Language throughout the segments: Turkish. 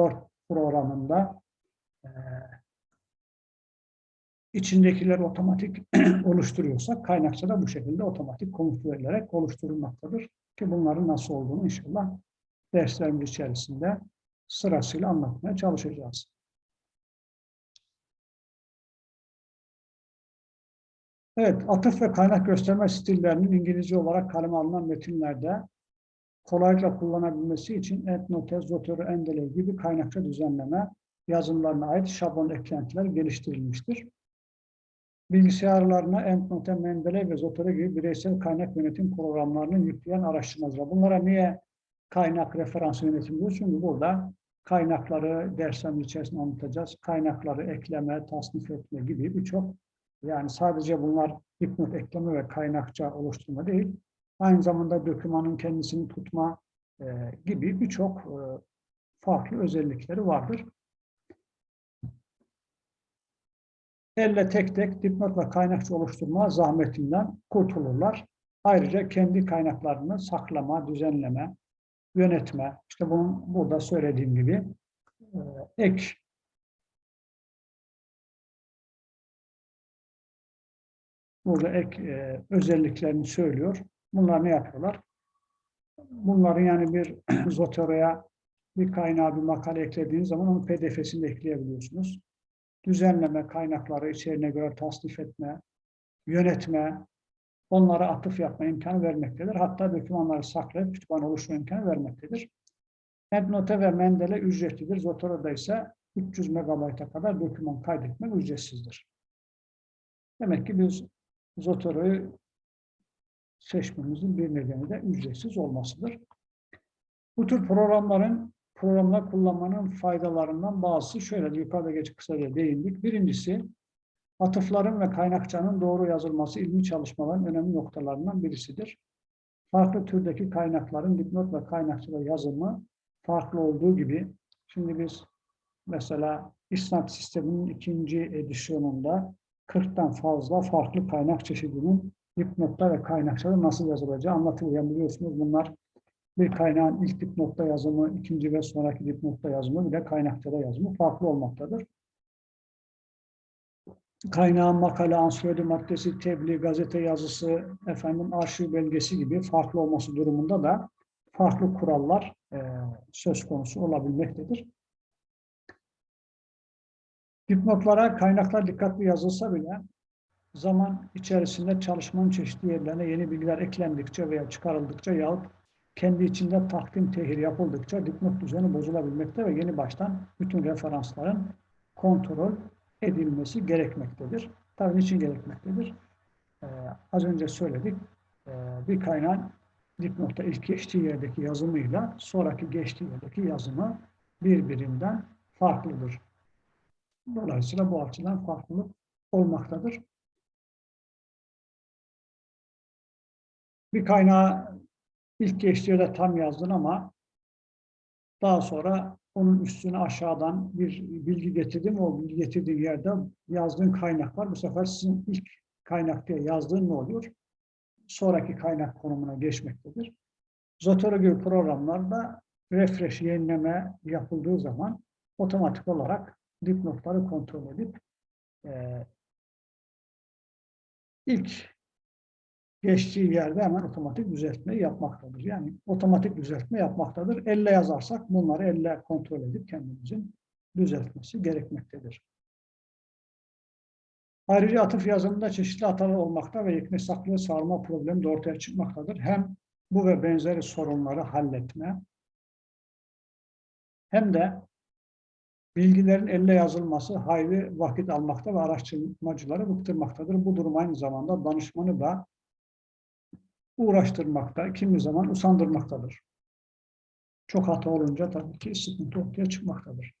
Word programında e, içindekileri otomatik oluşturuyorsak kaynakça da bu şekilde otomatik komut verilerek oluşturulmaktadır. Ki bunların nasıl olduğunu inşallah derslerimiz içerisinde sırasıyla anlatmaya çalışacağız. Evet, atıf ve kaynak gösterme stillerinin İngilizce olarak kaleme alınan metinlerde kolaylıkla kullanabilmesi için EndNote, Zotero, Endele gibi kaynakça düzenleme yazılımlarına ait şablon eklentiler geliştirilmiştir. Bilgisayarlarına EndNote, Mendeley ve Zotero gibi bireysel kaynak yönetim programlarını yükleyen araştırmacılar. Bunlara niye kaynak referans yönetimi diyor? Çünkü burada kaynakları derslerin içerisinde anlatacağız. Kaynakları ekleme, tasnif etme gibi birçok yani sadece bunlar dipnot ekleme ve kaynakça oluşturma değil, aynı zamanda dokümanın kendisini tutma e, gibi birçok e, farklı özellikleri vardır. Elle tek tek dipnot ve kaynakçı oluşturma zahmetinden kurtulurlar. Ayrıca kendi kaynaklarını saklama, düzenleme, yönetme, işte bunun burada söylediğim gibi e, ek burada ek e, özelliklerini söylüyor. Bunlar ne yapıyorlar? Bunları yani bir Zotero'ya bir kaynağı, bir makale eklediğiniz zaman onun pdf'sini ekleyebiliyorsunuz. Düzenleme, kaynakları içeriğine göre tasnif etme, yönetme, onlara atıf yapma imkanı vermektedir. Hatta dokümanları saklayıp kütüphane oluşturma imkanı vermektedir. EndNote ve Mendel'e ücretlidir. Zotero'da ise 300 MB'a kadar doküman kaydetmek ücretsizdir. Demek ki biz Zotero'yu seçmemizin bir nedeni de ücretsiz olmasıdır. Bu tür programların programlar kullanmanın faydalarından bazısı şöyle yukarıda geç kısaca değindik. Birincisi atıfların ve kaynakçanın doğru yazılması ilmi çalışmaların önemli noktalarından birisidir. Farklı türdeki kaynakların dipnot ve kaynakçada yazımı farklı olduğu gibi şimdi biz mesela İsnat sisteminin ikinci edisyonunda 40'tan fazla farklı kaynak çeşidinin dipnotta ve kaynakçada nasıl yazılacağı anlatılıyor. Biliyorsunuz bunlar bir kaynağın ilk dipnotta yazımı, ikinci ve sonraki dipnotta yazımı bir de kaynakçada yazımı farklı olmaktadır. Kaynağın makale, ansiklopedi maddesi, tebliğ, gazete yazısı, efendim arşiv belgesi gibi farklı olması durumunda da farklı kurallar e, söz konusu olabilmektedir. Dipnotlara kaynaklar dikkatli yazılsa bile zaman içerisinde çalışmanın çeşitli yerlerine yeni bilgiler eklendikçe veya çıkarıldıkça yahut kendi içinde takdim tehir yapıldıkça dipnot düzeni bozulabilmekte ve yeni baştan bütün referansların kontrol edilmesi gerekmektedir. Tabii niçin gerekmektedir? Ee, az önce söyledik. Ee, bir kaynağın dipnotta ilk geçtiği yerdeki yazımıyla sonraki geçtiği yerdeki yazımı birbirinden farklıdır. Dolayısıyla bu açıdan farklılık olmaktadır. Bir kaynağı ilk geçtiği yerde tam yazdın ama daha sonra onun üstüne aşağıdan bir bilgi getirdim. O bilgi getirdiği yerde yazdığın kaynak var. Bu sefer sizin ilk kaynak diye yazdığın ne oluyor? Sonraki kaynak konumuna geçmektedir. Zotero gibi programlarda refresh, yenileme yapıldığı zaman otomatik olarak dipnotları kontrol edip e, ilk geçtiği yerde hemen otomatik düzeltme yapmaktadır. Yani otomatik düzeltme yapmaktadır. Elle yazarsak bunları elle kontrol edip kendimizin düzeltmesi gerekmektedir. Ayrıca atıf yazımında çeşitli hatalar olmakta ve yekne saklı sarma problemi de ortaya çıkmaktadır. Hem bu ve benzeri sorunları halletme hem de bilgilerin elle yazılması hayli vakit almakta ve araştırmacıları bıktırmaktadır. Bu durum aynı zamanda danışmanı da uğraştırmakta, kimi zaman usandırmaktadır. Çok hata olunca tabii ki sıkıntı ortaya çıkmaktadır.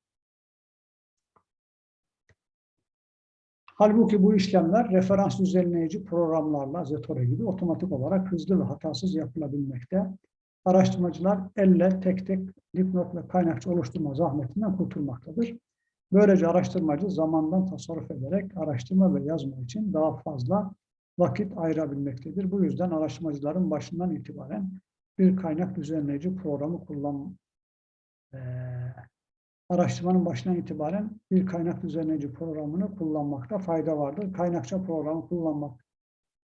Halbuki bu işlemler referans düzenleyici programlarla Zetore gibi otomatik olarak hızlı ve hatasız yapılabilmekte. Araştırmacılar elle tek tek dipnot ve kaynakçı oluşturma zahmetinden kurtulmaktadır. Böylece araştırmacı zamandan tasarruf ederek araştırma ve yazma için daha fazla vakit ayırabilmektedir. Bu yüzden araştırmacıların başından itibaren bir kaynak düzenleyici programı kullan, e, araştırmanın başından itibaren bir kaynak düzenleyici programını kullanmakta fayda vardır. Kaynakça programı kullanmak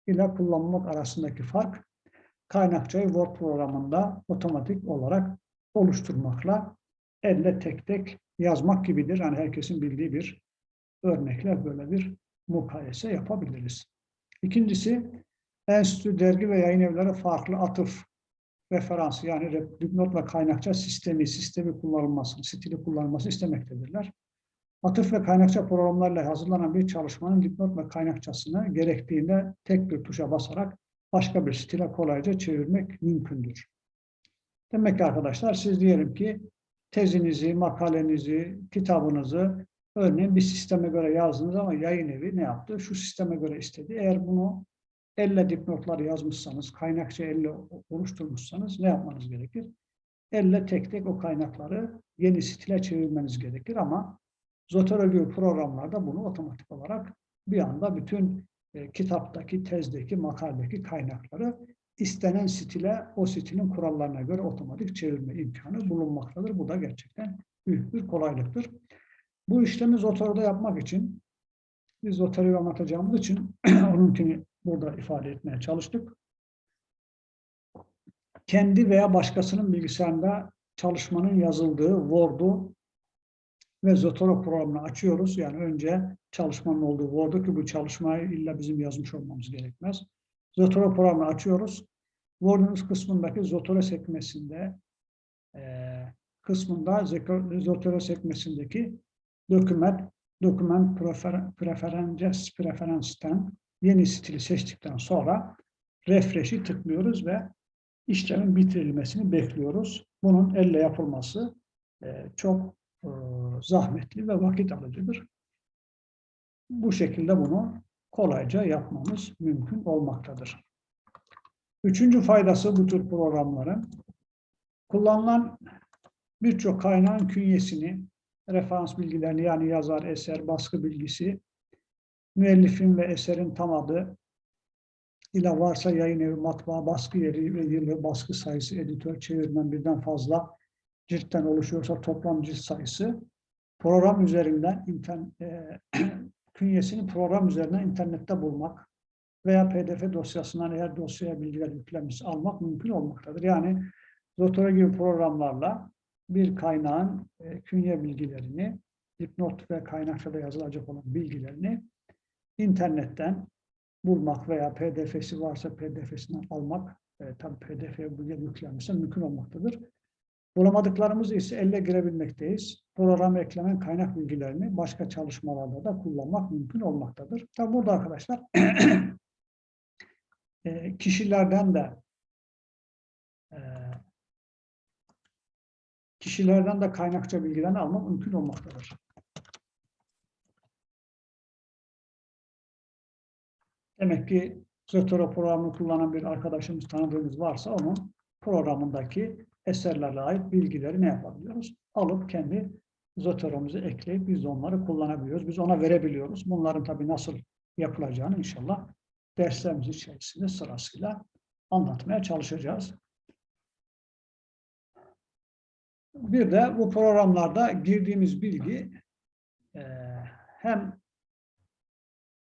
ile kullanmak arasındaki fark kaynakçayı Word programında otomatik olarak oluşturmakla elle tek tek yazmak gibidir. Yani herkesin bildiği bir örnekle böyle bir mukayese yapabiliriz. İkincisi, enstitü, dergi ve yayın evleri farklı atıf referansı yani dipnot ve kaynakça sistemi, sistemi kullanılmasını, stili kullanılması istemektedirler. Atıf ve kaynakça programlarla hazırlanan bir çalışmanın dipnot ve kaynakçasını gerektiğinde tek bir tuşa basarak başka bir stile kolayca çevirmek mümkündür. Demek ki arkadaşlar siz diyelim ki tezinizi, makalenizi, kitabınızı örneğin bir sisteme göre yazdınız ama yayın evi ne yaptı? Şu sisteme göre istedi. Eğer bunu elle dipnotlar yazmışsanız, kaynakça elle oluşturmuşsanız ne yapmanız gerekir? Elle tek tek o kaynakları yeni stile çevirmeniz gerekir ama Zotero gibi programlarda bunu otomatik olarak bir anda bütün e, kitaptaki, tezdeki, makaldeki kaynakları istenen stile, o stilin kurallarına göre otomatik çevirme imkanı bulunmaktadır. Bu da gerçekten büyük bir kolaylıktır. Bu işlemi Zotero'da yapmak için, biz Zotero'yu anlatacağımız için onunkini burada ifade etmeye çalıştık. Kendi veya başkasının bilgisayarında çalışmanın yazıldığı Word'u ve Zotero programını açıyoruz. Yani önce çalışmanın olduğu Word'u ki bu çalışmayı illa bizim yazmış olmamız gerekmez. Zotero programını açıyoruz. Word'un üst kısmındaki Zotero sekmesinde e, kısmında Zotero sekmesindeki doküment doküment prefer, preferences preference'ten yeni stili seçtikten sonra refresh'i tıklıyoruz ve işlemin bitirilmesini bekliyoruz. Bunun elle yapılması e, çok e, zahmetli ve vakit alıcıdır. Bu şekilde bunu kolayca yapmamız mümkün olmaktadır. Üçüncü faydası bu tür programların kullanılan birçok kaynağın künyesini, referans bilgilerini yani yazar, eser, baskı bilgisi, müellifin ve eserin tam adı ile varsa yayın evi, matbaa, baskı yeri ve yılı, baskı sayısı, editör, çevirmen birden fazla ciltten oluşuyorsa toplam cilt sayısı program üzerinden internet, e, künyesini program üzerinden internette bulmak veya pdf dosyasından eğer dosyaya bilgiler yüklenmiş almak mümkün olmaktadır. Yani Zotero gibi programlarla bir kaynağın e, künye bilgilerini, dipnot ve kaynakçada yazılacak olan bilgilerini internetten bulmak veya pdf'si varsa pdf'sinden almak, e, tabii pdf'ye bilgi yüklenmişse mümkün olmaktadır. Bulamadıklarımızı ise elle girebilmekteyiz. Programa eklenen kaynak bilgilerini başka çalışmalarda da kullanmak mümkün olmaktadır. Tabi burada arkadaşlar e, kişilerden de e, kişilerden de kaynakça bilgilerini almak mümkün olmaktadır. Demek ki Zotero programını kullanan bir arkadaşımız, tanıdığımız varsa onun programındaki eserlerle ait bilgileri ne yapabiliyoruz? Alıp kendi Zotero'muzu ekleyip biz onları kullanabiliyoruz. Biz ona verebiliyoruz. Bunların tabii nasıl yapılacağını inşallah derslerimiz içerisinde sırasıyla anlatmaya çalışacağız. Bir de bu programlarda girdiğimiz bilgi e, hem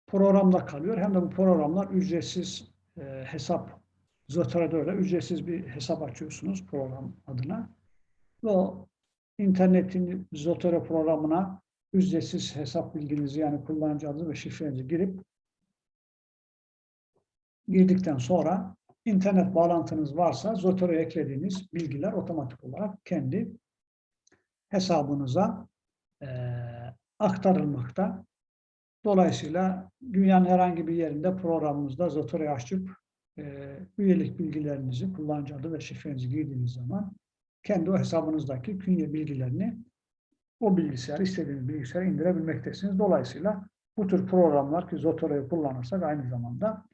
programda kalıyor hem de bu programlar ücretsiz e, hesap Zotero'da öyle ücretsiz bir hesap açıyorsunuz program adına. Ve o internetin Zotero programına ücretsiz hesap bilginizi yani kullanıcı adı ve şifrenizi girip girdikten sonra internet bağlantınız varsa Zotero'ya eklediğiniz bilgiler otomatik olarak kendi hesabınıza e, aktarılmakta. Dolayısıyla dünyanın herhangi bir yerinde programımızda Zotero'yu açıp e, üyelik bilgilerinizi, kullanıcı adı ve şifrenizi girdiğiniz zaman kendi o hesabınızdaki künye bilgilerini o bilgisayar, istediğiniz bilgisayara indirebilmektesiniz. Dolayısıyla bu tür programlar ki Zotero'yu kullanırsak aynı zamanda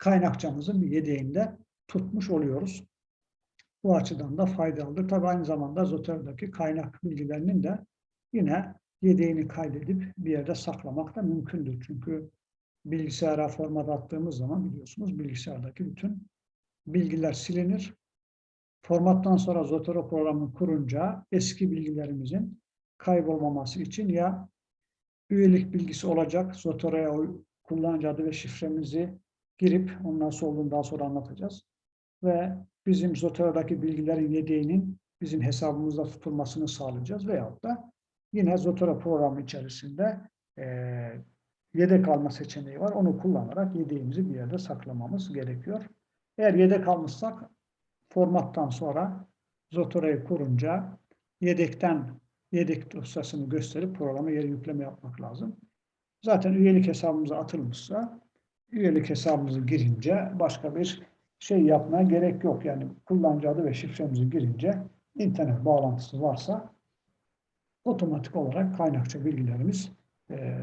kaynakçamızın bir yedeğinde tutmuş oluyoruz. Bu açıdan da faydalıdır. Tabi aynı zamanda Zotero'daki kaynak bilgilerinin de yine yedeğini kaydedip bir yerde saklamak da mümkündür. Çünkü bilgisayara format attığımız zaman biliyorsunuz bilgisayardaki bütün bilgiler silinir. Formattan sonra Zotero programını kurunca eski bilgilerimizin kaybolmaması için ya üyelik bilgisi olacak. Zotora'ya o kullanıcı adı ve şifremizi girip olduğunu daha sonra anlatacağız. Ve bizim Zotora'daki bilgilerin yedeğinin bizim hesabımızda tutulmasını sağlayacağız. Veyahut da yine Zotora programı içerisinde eee yedek alma seçeneği var. Onu kullanarak yedeğimizi bir yerde saklamamız gerekiyor. Eğer yedek almışsak formattan sonra Zotora'yı kurunca yedekten yedek dosyasını gösterip programa yeri yükleme yapmak lazım. Zaten üyelik hesabımıza atılmışsa üyelik hesabımızı girince başka bir şey yapmaya gerek yok. Yani kullanıcı adı ve şifremizi girince internet bağlantısı varsa otomatik olarak kaynakça bilgilerimiz e,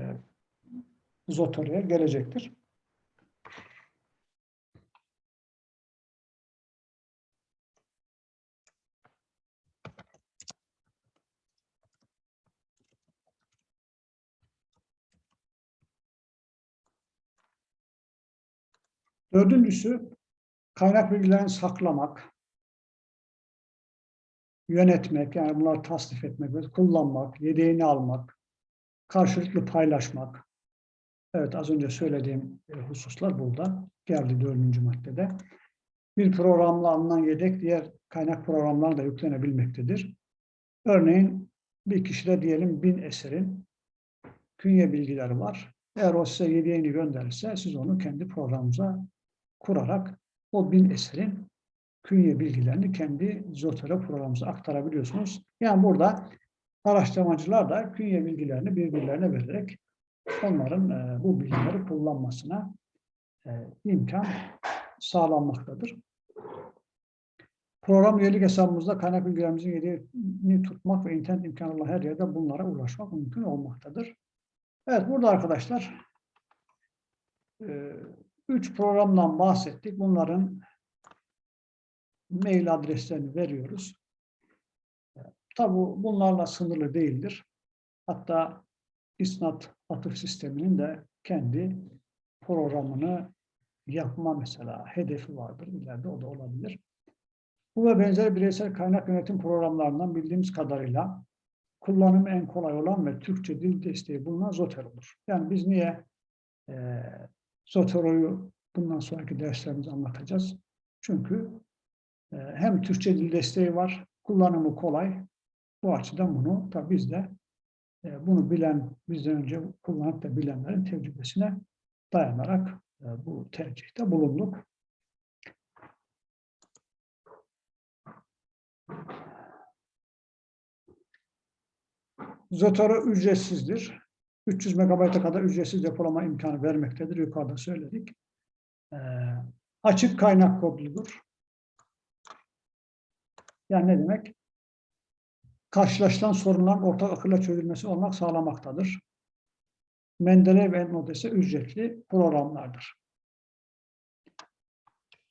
Zotora'ya gelecektir. Dördüncüsü kaynak bilgilerini saklamak, yönetmek, yani bunları tasnif etmek, kullanmak, yedeğini almak, karşılıklı paylaşmak. Evet az önce söylediğim e, hususlar burada geldi dördüncü maddede. Bir programla alınan yedek diğer kaynak programlarla da yüklenebilmektedir. Örneğin bir kişide diyelim bin eserin künye bilgileri var. Eğer o size yedeğini gönderirse siz onu kendi programınıza kurarak o bin eserin künye bilgilerini kendi Zotero programımıza aktarabiliyorsunuz. Yani burada araştırmacılar da künye bilgilerini birbirlerine vererek onların e, bu bilgileri kullanmasına e, imkan sağlanmaktadır. Program üyelik hesabımızda kaynak bilgilerimizin yerini tutmak ve internet imkanı olan her yerde bunlara ulaşmak mümkün olmaktadır. Evet burada arkadaşlar e, üç programdan bahsettik. Bunların mail adreslerini veriyoruz. Tabi bunlarla sınırlı değildir. Hatta isnat atıf sisteminin de kendi programını yapma mesela hedefi vardır. İleride o da olabilir. Bu ve benzeri bireysel kaynak yönetim programlarından bildiğimiz kadarıyla kullanımı en kolay olan ve Türkçe dil desteği bulunan Zoter olur. Yani biz niye e, Zotero'yu bundan sonraki derslerimizde anlatacağız? Çünkü e, hem Türkçe dil desteği var, kullanımı kolay. Bu açıdan bunu tabi biz de e, bunu bilen, bizden önce kullanıp da bilenlerin tecrübesine dayanarak e, bu tercihte bulunduk. Zotero ücretsizdir. 300 MB'a kadar ücretsiz depolama imkanı vermektedir. Yukarıda söyledik. E, açık kaynak kodludur. Yani ne demek? Karşılaşılan sorunların ortak akılla çözülmesi olmak sağlamaktadır. Mendeleev ve ise ücretli programlardır.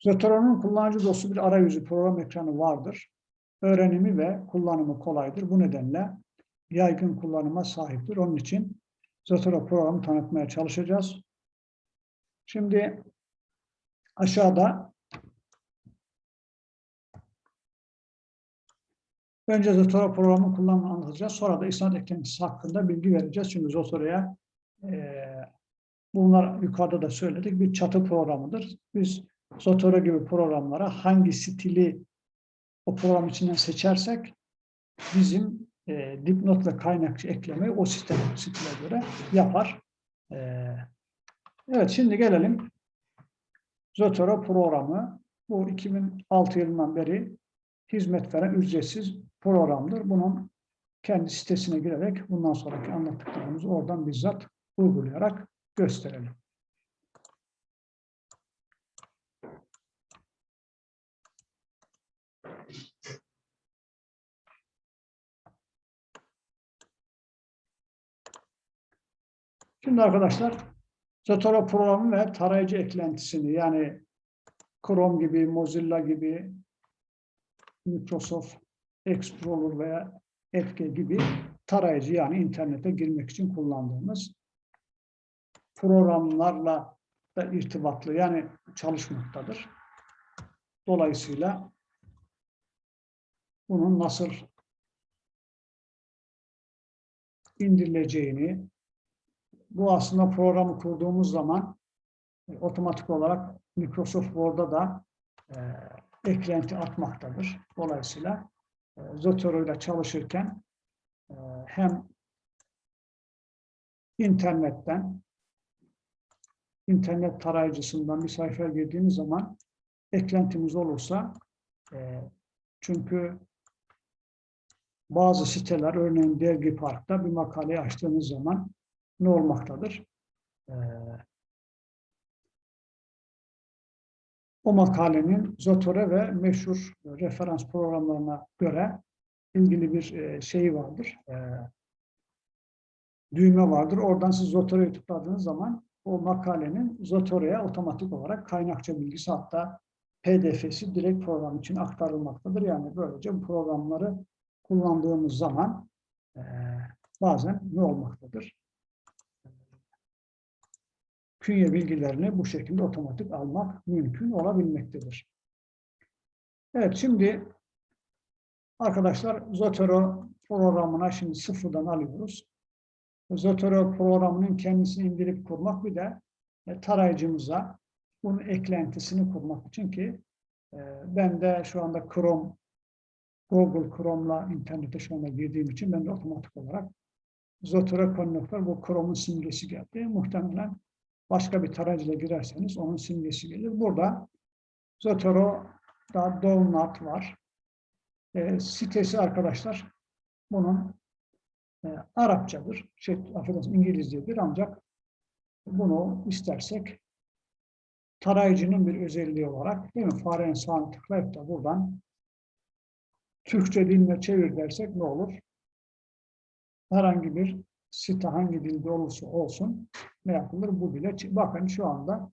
Zotero'nun kullanıcı dostu bir arayüzü program ekranı vardır. Öğrenimi ve kullanımı kolaydır. Bu nedenle yaygın kullanıma sahiptir. Onun için Zotero programı tanıtmaya çalışacağız. Şimdi aşağıda önce Zotero programı kullanımını anlatacağız. Sonra da isnat eklentisi hakkında bilgi vereceğiz. Çünkü Zotero'ya e, bunlar yukarıda da söyledik bir çatı programıdır. Biz Zotero gibi programlara hangi stili o program içinden seçersek bizim e, dipnot ve kaynakçı eklemeyi o sistem stile göre yapar. E, evet şimdi gelelim Zotero programı. Bu 2006 yılından beri hizmet veren ücretsiz programdır. Bunun kendi sitesine girerek bundan sonraki anlattıklarımızı oradan bizzat uygulayarak gösterelim. Şimdi arkadaşlar Zotero programı ve tarayıcı eklentisini yani Chrome gibi, Mozilla gibi, Microsoft Explorer veya Edge gibi tarayıcı yani internete girmek için kullandığımız programlarla da irtibatlı yani çalışmaktadır. Dolayısıyla bunun nasıl indirileceğini, bu aslında programı kurduğumuz zaman e, otomatik olarak Microsoft Word'a da e, eklenti atmaktadır. Dolayısıyla e, Zotero ile çalışırken e, hem internetten internet tarayıcısından bir sayfaya girdiğimiz zaman eklentimiz olursa e, çünkü bazı siteler örneğin Dergi Park'ta bir makaleyi açtığınız zaman ne olmaktadır? E, o makalenin Zotore ve meşhur referans programlarına göre ilgili bir e, şeyi vardır. E, düğme vardır. Oradan siz Zotore'yi tıkladığınız zaman o makalenin Zotore'ye otomatik olarak kaynakça bilgisi hatta PDF'si direkt program için aktarılmaktadır. Yani böylece bu programları kullandığımız zaman e, bazen ne olmaktadır? Künye bilgilerini bu şekilde otomatik almak mümkün olabilmektedir. Evet şimdi arkadaşlar Zotero programına şimdi sıfırdan alıyoruz. Zotero programının kendisini indirip kurmak bir de e, tarayıcımıza bunun eklentisini kurmak için ki e, ben de şu anda Chrome, Google Chrome'la internete şu anda girdiğim için ben de otomatik olarak Zotero Connector bu Chrome'un simgesi geldi. Muhtemelen başka bir tarayıcıyla girerseniz onun simgesi gelir. Burada Zotero'da Download var. E, sitesi arkadaşlar bunun e, Arapçadır. Şey, affedersin İngilizcedir ancak bunu istersek tarayıcının bir özelliği olarak değil mi? Farenin sağını tıklayıp da buradan Türkçe diline çevir dersek ne olur? Herhangi bir site hangi dilde olursa olsun ne yapılır? Bu bile. Bakın şu anda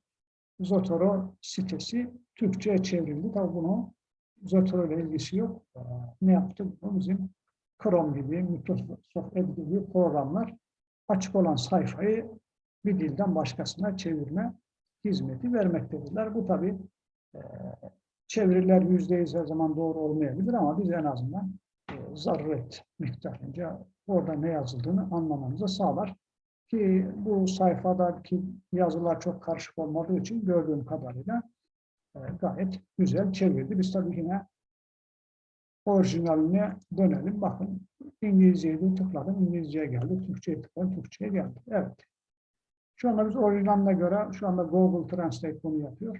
Zotero sitesi Türkçe'ye çevrildi. Tabi bunu Zotero ile ilgisi yok. Ee, ne yaptı? Bu bizim Chrome gibi, Microsoft Edge gibi programlar açık olan sayfayı bir dilden başkasına çevirme hizmeti vermektedirler. Bu tabi e, çeviriler yüzde yüz her zaman doğru olmayabilir ama biz en azından e, zaruret miktarınca orada ne yazıldığını anlamanızı sağlar. Ki bu sayfadaki yazılar çok karışık olmadığı için gördüğüm kadarıyla e, gayet güzel çevirdi. Biz tabii yine orijinaline dönelim. Bakın İngilizceyi de tıkladım. İngilizceye geldi. Türkçe'ye tıkladım. Türkçe'ye geldi. Evet. Şu anda biz orijinaline göre şu anda Google Translate bunu yapıyor.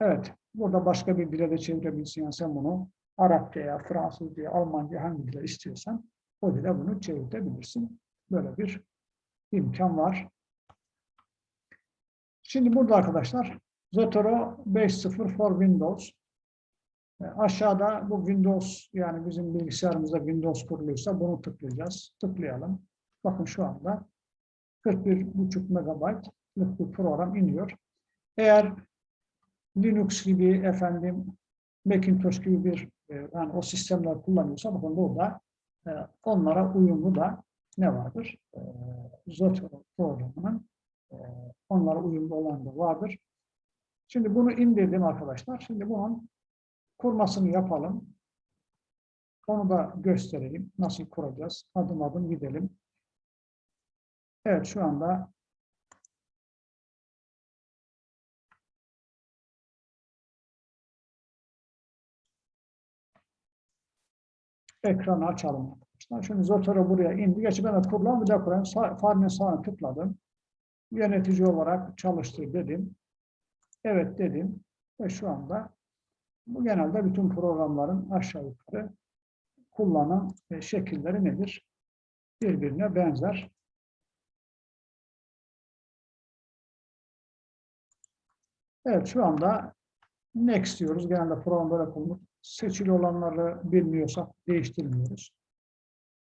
Evet. Burada başka bir dile de çevirebilirsin. Yani sen bunu Arapçaya, Fransızcaya, Almanca hangi dile istiyorsan o dile bunu çevirebilirsin. Böyle bir imkan var. Şimdi burada arkadaşlar Zotero 5.0 for Windows. E, aşağıda bu Windows yani bizim bilgisayarımızda Windows kuruluysa bunu tıklayacağız. Tıklayalım. Bakın şu anda 41.5 megabaytlık bir program iniyor. Eğer Linux gibi efendim Macintosh gibi bir e, yani o sistemler kullanıyorsa bakın burada e, onlara uyumlu da ne vardır? E, Zotero programının e, onlara uyumlu olan da vardır. Şimdi bunu indirdim arkadaşlar. Şimdi bunun kurmasını yapalım. Onu da göstereyim. Nasıl kuracağız? Adım adım gidelim. Evet şu anda ekranı açalım arkadaşlar. Şimdi Zotero buraya indi. Gerçi ben de kurulan bir de kurayım. Farenin sağını tıkladım. Yönetici olarak çalıştır dedim. Evet dedim. Ve şu anda bu genelde bütün programların aşağı yukarı kullanım şekilleri nedir? Birbirine benzer. Evet şu anda next diyoruz. Genelde programda kullanılır. Seçili olanları bilmiyorsak değiştirmiyoruz.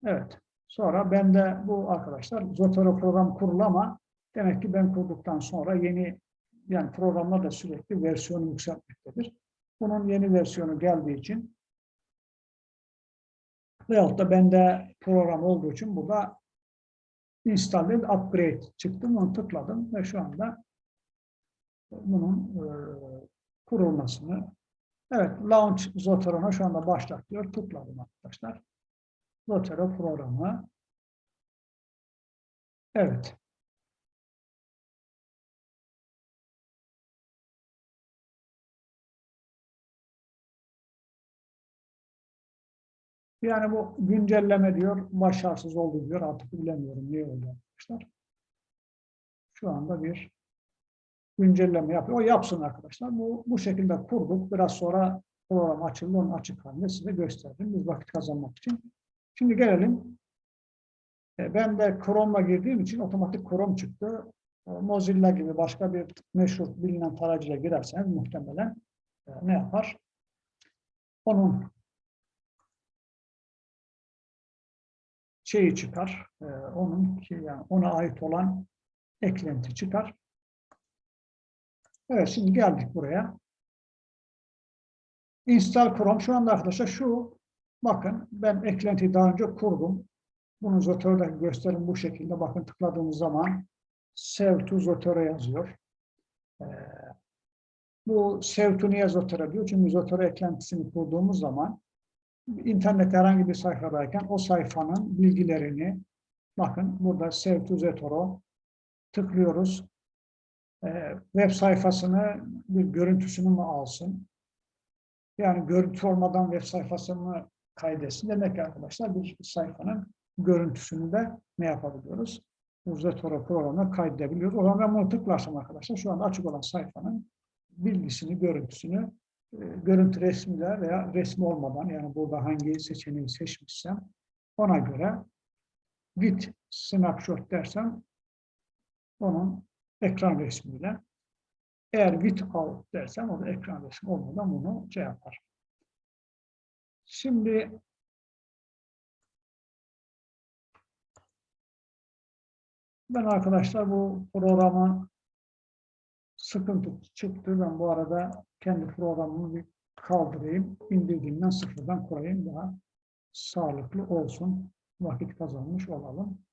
Evet. Sonra bende bu arkadaşlar Zotero program kurulu ama demek ki ben kurduktan sonra yeni yani programlar da sürekli versiyonu yükseltmektedir. Bunun yeni versiyonu geldiği için veyahut da bende program olduğu için burada installed upgrade çıktı. Bunu tıkladım ve şu anda bunun e, kurulmasını evet launch Zotero'na şu anda başlat. Tıkladım arkadaşlar. Zotero programı Evet. Yani bu güncelleme diyor, başarısız oldu diyor. Artık bilemiyorum niye öyle yapmışlar. Şu anda bir güncelleme yapıyor. O yapsın arkadaşlar. Bu, bu şekilde kurduk. Biraz sonra program açıldı. Onun açık halinde size gösterdim. Biz vakit kazanmak için. Şimdi gelelim. E, Ben de Chrome'la girdiğim için otomatik Chrome çıktı. E, Mozilla gibi başka bir meşhur bilinen tarayıcıyla girerseniz muhtemelen e, ne yapar? Onun şeyi çıkar. Onun ki yani ona ait olan eklenti çıkar. Evet şimdi geldik buraya. Install Chrome şu anda arkadaşlar şu bakın ben eklentiyi daha önce kurdum. Bunu Zotero'da gösterin bu şekilde. Bakın tıkladığımız zaman Save to Zotero yazıyor. Ee, bu Save to niye Zotero diyor? Çünkü Zotero eklentisini kurduğumuz zaman internette herhangi bir sayfadayken o sayfanın bilgilerini bakın burada Save to Zotero tıklıyoruz. Ee, web sayfasını bir görüntüsünü mü alsın? Yani görüntü olmadan web sayfasını kaydetsin. Demek ki arkadaşlar bir sayfanın görüntüsünü de ne yapabiliyoruz? Uzatoro programına kaydedebiliyoruz. O zaman ben bunu tıklarsam arkadaşlar şu anda açık olan sayfanın bilgisini, görüntüsünü, e, görüntü resmiyle veya resmi olmadan yani burada hangi seçeneği seçmişsem ona göre with snapshot dersem onun ekran resmiyle eğer with out dersem o da ekran resmi olmadan bunu şey yapar. Şimdi ben arkadaşlar bu programa sıkıntı çıktı. Ben bu arada kendi programımı bir kaldırayım. İndirdiğimden sıfırdan kurayım. Daha sağlıklı olsun. Vakit kazanmış olalım.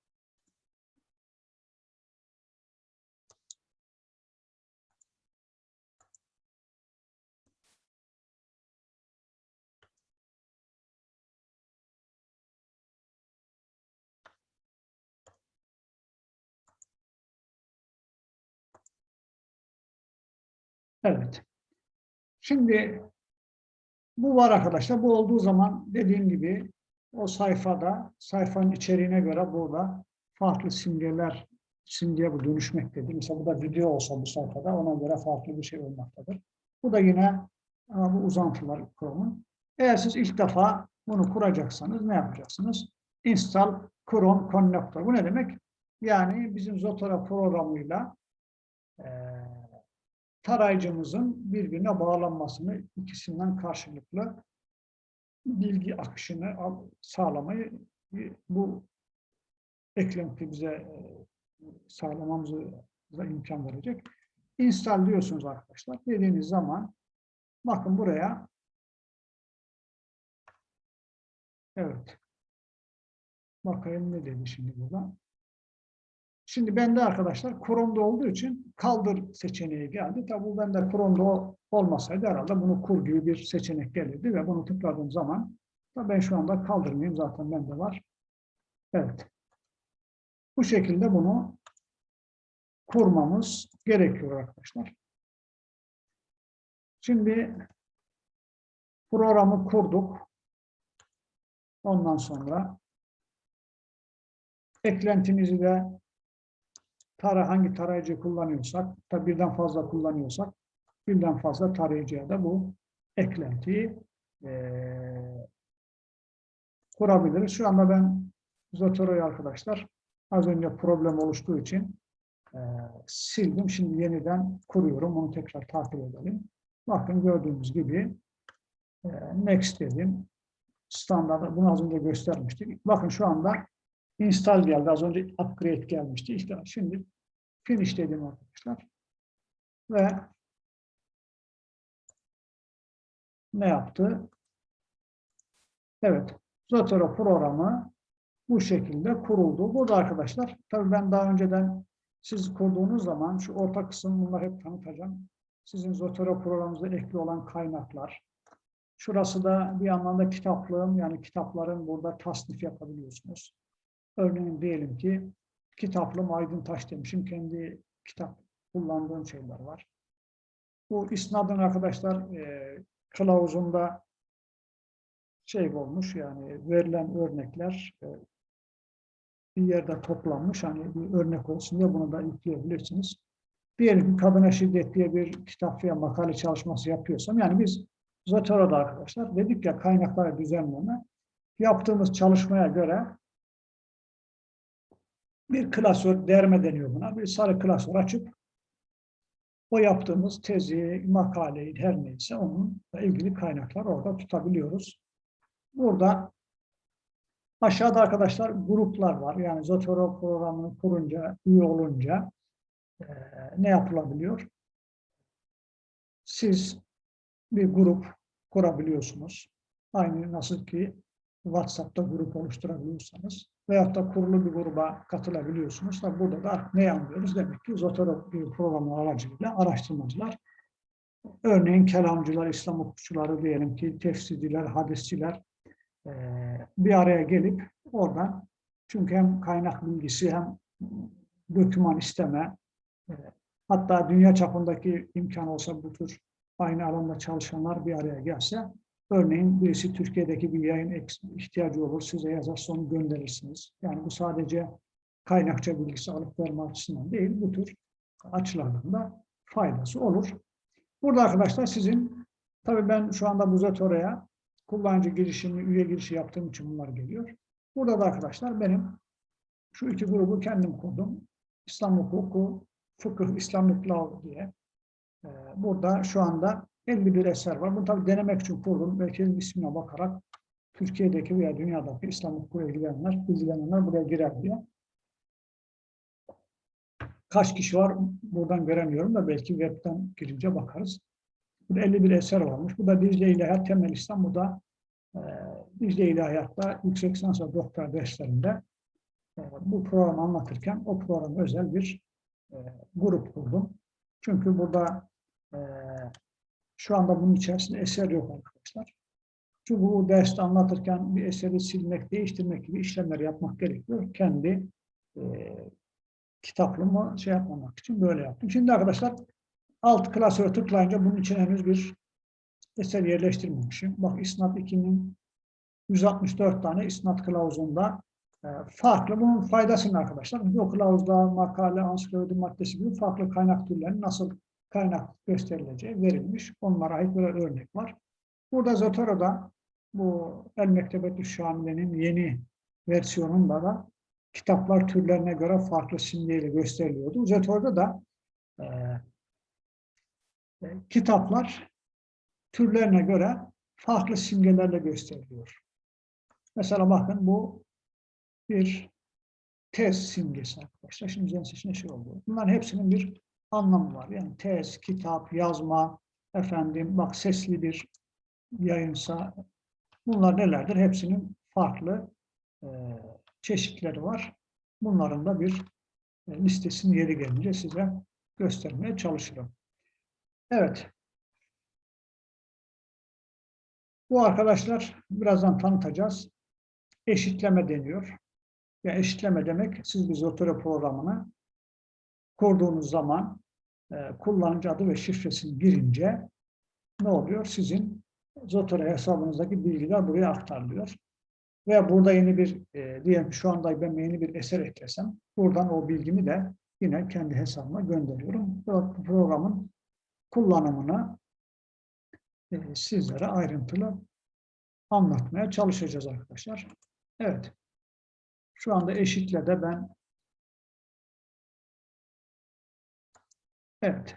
Evet. Şimdi bu var arkadaşlar. Bu olduğu zaman dediğim gibi o sayfada sayfanın içeriğine göre burada farklı simgeler simgeye bu dönüşmektedir. Mesela bu da video olsa bu sayfada ona göre farklı bir şey olmaktadır. Bu da yine ama bu uzantılar Chrome'un. Eğer siz ilk defa bunu kuracaksanız ne yapacaksınız? Install Chrome Connector. Bu ne demek? Yani bizim Zotero programıyla tarayıcımızın birbirine bağlanmasını, ikisinden karşılıklı bilgi akışını sağlamayı bu eklenti bize sağlamamıza imkan verecek. Install diyorsunuz arkadaşlar. Dediğiniz zaman bakın buraya evet bakayım ne dedi şimdi burada. Şimdi bende arkadaşlar Chrome'da olduğu için kaldır seçeneği geldi. Tabi bu bende Chrome'da olmasaydı herhalde bunu kur gibi bir seçenek gelirdi ve bunu tıkladığım zaman ben şu anda kaldırmayayım zaten bende var. Evet. Bu şekilde bunu kurmamız gerekiyor arkadaşlar. Şimdi programı kurduk. Ondan sonra eklentimizi de tara hangi tarayıcı kullanıyorsak, tabi birden fazla kullanıyorsak, birden fazla tarayıcıya da bu eklentiyi e, kurabiliriz. Şu anda ben Zotoro'yu arkadaşlar az önce problem oluştuğu için e, sildim. Şimdi yeniden kuruyorum. Onu tekrar takip edelim. Bakın gördüğümüz gibi e, next dedim. Standart, bunu az önce göstermiştik. Bakın şu anda install geldi. Az önce upgrade gelmişti. İşte şimdi finish dedim arkadaşlar. Ve ne yaptı? Evet. Zotero programı bu şekilde kuruldu. Burada arkadaşlar, tabii ben daha önceden siz kurduğunuz zaman şu orta kısım bunlar hep tanıtacağım. Sizin Zotero programınızda ekli olan kaynaklar. Şurası da bir anlamda kitaplığım yani kitapların burada tasnif yapabiliyorsunuz. Örneğin diyelim ki kitaplım Aydın Taş demişim. Kendi kitap kullandığım şeyler var. Bu isnadın arkadaşlar e, kılavuzunda şey olmuş yani verilen örnekler e, bir yerde toplanmış. Hani bir örnek olsun diye bunu da yükleyebilirsiniz. Diyelim ki kadına şiddet diye bir kitap veya makale çalışması yapıyorsam yani biz Zotoro'da arkadaşlar dedik ya kaynakları düzenleme yaptığımız çalışmaya göre bir klasör derme deniyor buna. Bir sarı klasör açıp o yaptığımız tezi, makaleyi her neyse onun ilgili kaynaklar orada tutabiliyoruz. Burada aşağıda arkadaşlar gruplar var. Yani Zotero programını kurunca, üye olunca e, ne yapılabiliyor? Siz bir grup kurabiliyorsunuz. Aynı nasıl ki WhatsApp'ta grup oluşturabiliyorsanız veyahut da kurulu bir gruba katılabiliyorsunuz. Tabi burada da ne anlıyoruz? Demek ki Zotero programı aracılığıyla araştırmacılar, örneğin kelamcılar, İslam hukukçuları diyelim ki tefsirciler, hadisçiler e, bir araya gelip oradan çünkü hem kaynak bilgisi hem doküman isteme e, hatta dünya çapındaki imkan olsa bu tür aynı alanda çalışanlar bir araya gelse Örneğin birisi Türkiye'deki bir yayın ihtiyacı olur, size yazarsa onu gönderirsiniz. Yani bu sadece kaynakça bilgisi alıp verme açısından değil, bu tür açılardan da faydası olur. Burada arkadaşlar sizin, tabii ben şu anda Buzatora'ya kullanıcı girişimi, üye girişi yaptığım için bunlar geliyor. Burada da arkadaşlar benim şu iki grubu kendim kurdum. İslam hukuku, fıkıh, İslamlık law diye. Ee, burada şu anda 51 eser var. Bunu tabii denemek için kurdum. Belki ismine bakarak Türkiye'deki veya dünyadaki İslam hukukuyla ilgilenenler, ilgilenenler buraya girer diye. Kaç kişi var buradan göremiyorum da belki webten girince bakarız. Burada 51 eser varmış. Bu da Dicle İlahiyat Temel İslam. Bu da e, Dicle İlahiyat'ta yüksek lisans ve doktor derslerinde e, bu programı anlatırken o program özel bir e, grup kurdum. Çünkü burada e, şu anda bunun içerisinde eser yok arkadaşlar. Çünkü bu derste anlatırken bir eseri silmek, değiştirmek gibi işlemler yapmak gerekiyor. Kendi e, kitaplığımı şey yapmamak için böyle yaptım. Şimdi arkadaşlar alt klasöre tıklayınca bunun için henüz bir eser yerleştirmemişim. Bak İsnat 2'nin 164 tane isnat kılavuzunda e, farklı. Bunun faydasını arkadaşlar. Bu kılavuzda makale, ansiklopedi maddesi gibi farklı kaynak türlerinin nasıl kaynak gösterileceği verilmiş. Onlara ait böyle örnek var. Burada Zotero'da bu El Mektebetü Şamile'nin yeni versiyonunda da kitaplar türlerine göre farklı simgeyle gösteriliyordu. Zotero'da da e, e, kitaplar türlerine göre farklı simgelerle gösteriliyor. Mesela bakın bu bir tez simgesi arkadaşlar. Şimdi üzerine şey oldu. Bunların hepsinin bir anlamı var. Yani tez, kitap, yazma, efendim bak sesli bir yayınsa bunlar nelerdir? Hepsinin farklı e, çeşitleri var. Bunların da bir e, listesini yeri gelince size göstermeye çalışırım. Evet. Bu arkadaşlar birazdan tanıtacağız. Eşitleme deniyor. Ya eşitleme demek siz bir Zotero programını kurduğunuz zaman kullanıcı adı ve şifresini girince ne oluyor? Sizin Zotero hesabınızdaki bilgiler buraya aktarılıyor. Veya burada yeni bir, e, diyelim şu anda ben yeni bir eser eklesem, buradan o bilgimi de yine kendi hesabıma gönderiyorum. Bu programın kullanımını e, sizlere ayrıntılı anlatmaya çalışacağız arkadaşlar. Evet. Şu anda eşitle de ben Evet.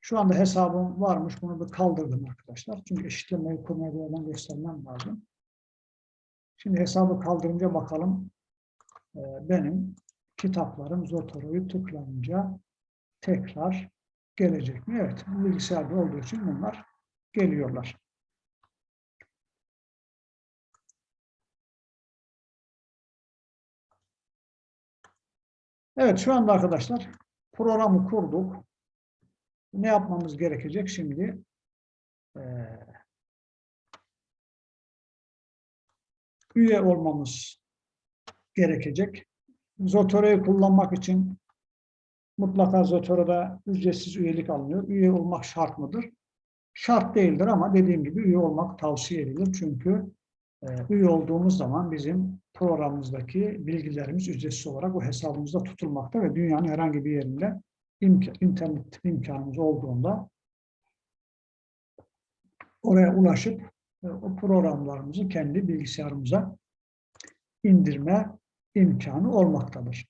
Şu anda hesabım varmış. Bunu da kaldırdım arkadaşlar. Çünkü eşitlemeyi kurmaya bir göstermem lazım. Şimdi hesabı kaldırınca bakalım. Ee, benim kitaplarım Zotoro'yu tıklayınca tekrar gelecek mi? Evet. Bilgisayarda olduğu için bunlar geliyorlar. Evet şu anda arkadaşlar programı kurduk. Ne yapmamız gerekecek şimdi? Ee, üye olmamız gerekecek. Zotero'yu kullanmak için mutlaka Zotero'da ücretsiz üyelik alınıyor. Üye olmak şart mıdır? Şart değildir ama dediğim gibi üye olmak tavsiye edilir. Çünkü üye olduğumuz zaman bizim programımızdaki bilgilerimiz ücretsiz olarak o hesabımızda tutulmakta ve dünyanın herhangi bir yerinde imka, internet imkanımız olduğunda oraya ulaşıp e, o programlarımızı kendi bilgisayarımıza indirme imkanı olmaktadır.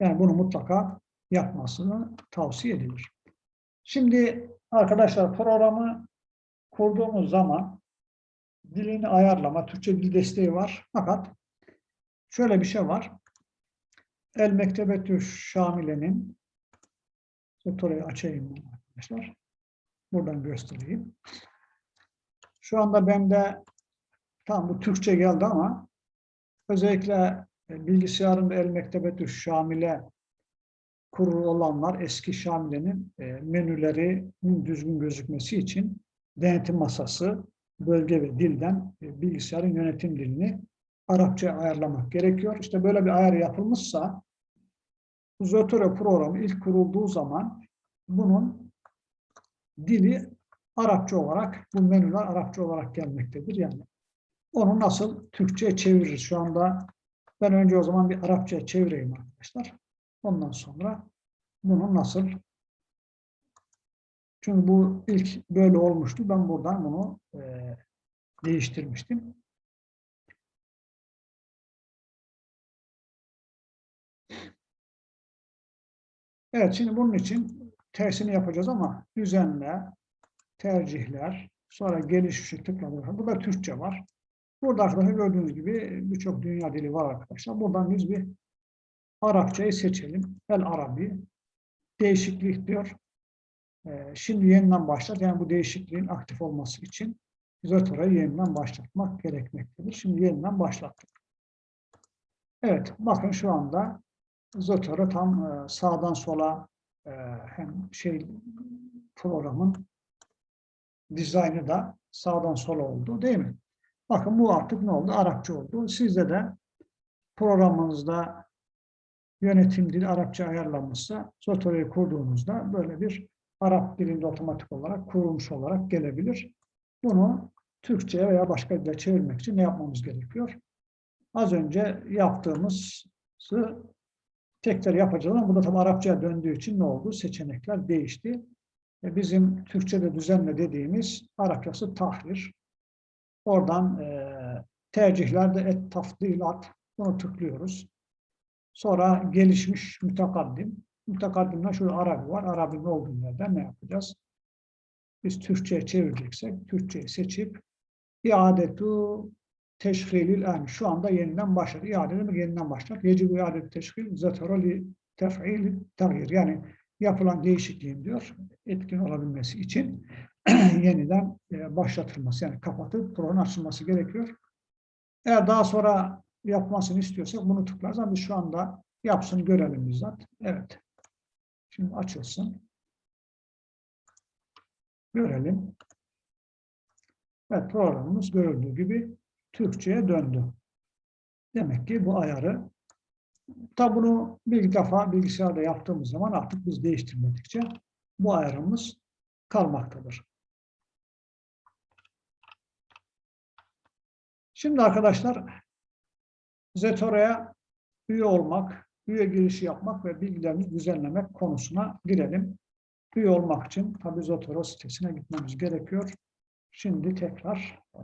Yani bunu mutlaka yapmasını tavsiye edilir. Şimdi arkadaşlar programı kurduğumuz zaman dilini ayarlama, Türkçe dil desteği var. Fakat şöyle bir şey var. El Mektebetü Şamile'nin orayı açayım arkadaşlar. Buradan göstereyim. Şu anda bende tam bu Türkçe geldi ama özellikle bilgisayarında El Mektebetü Şamile kurulu olanlar eski Şamile'nin e, menülerinin düzgün gözükmesi için denetim masası, bölge ve dilden e, bilgisayarın yönetim dilini Arapça ayarlamak gerekiyor. İşte böyle bir ayar yapılmışsa Zotero programı ilk kurulduğu zaman bunun dili Arapça olarak, bu menüler Arapça olarak gelmektedir. Yani onu nasıl Türkçe'ye çeviririz? Şu anda ben önce o zaman bir Arapça çevireyim arkadaşlar. Ondan sonra bunu nasıl çünkü bu ilk böyle olmuştu. Ben buradan bunu e, değiştirmiştim. Evet, şimdi bunun için tersini yapacağız ama düzenle, tercihler, sonra gelişmişi tıkladık. Burada Türkçe var. Burada arkadaşlar gördüğünüz gibi birçok dünya dili var arkadaşlar. Buradan biz bir Arapçayı seçelim. El Arabi. Değişiklik diyor. Ee, şimdi yeniden başlat. Yani bu değişikliğin aktif olması için Zotora'yı yeniden başlatmak gerekmektedir. Şimdi yeniden başlattık. Evet, bakın şu anda Zotora tam e, sağdan sola e, hem şey programın dizaynı da sağdan sola oldu değil mi? Bakın bu artık ne oldu? Arapça oldu. Sizde de programınızda yönetim dili Arapça ayarlanmışsa Zotora'yı kurduğunuzda böyle bir Arap dilinde otomatik olarak kurulmuş olarak gelebilir. Bunu Türkçe'ye veya başka dile çevirmek için ne yapmamız gerekiyor? Az önce yaptığımızı tekrar yapacağız ama burada tabi Arapçaya döndüğü için ne oldu? Seçenekler değişti. E bizim Türkçe'de düzenle dediğimiz Arapçası tahrir. Oradan e, tercihlerde et tafdilat bunu tıklıyoruz. Sonra gelişmiş mütekaddim. Mütekaddimde şurada Arabi var. Arabi'nin olduğu yerden ne yapacağız? Biz Türkçe'ye çevireceksek Türkçe'yi seçip iadetu teşhilil en. Şu anda yeniden başladı. İade demek yeniden başlar. Yecibu iadetu teşhil zetara li tef'il tagir. Yani yapılan değişikliğin diyor etkin olabilmesi için yeniden e, başlatılması yani kapatıp programın açılması gerekiyor. Eğer daha sonra yapmasını istiyorsak bunu tıklarız ama şu anda yapsın görelim bizzat. Evet. Şimdi açılsın. Görelim. Evet programımız görüldüğü gibi Türkçe'ye döndü. Demek ki bu ayarı tabi bunu bir defa bilgisayarda yaptığımız zaman artık biz değiştirmedikçe bu ayarımız kalmaktadır. Şimdi arkadaşlar Zetora'ya üye olmak, üye girişi yapmak ve bilgilerimizi düzenlemek konusuna girelim. Üye olmak için tabi Zotero sitesine gitmemiz gerekiyor. Şimdi tekrar e,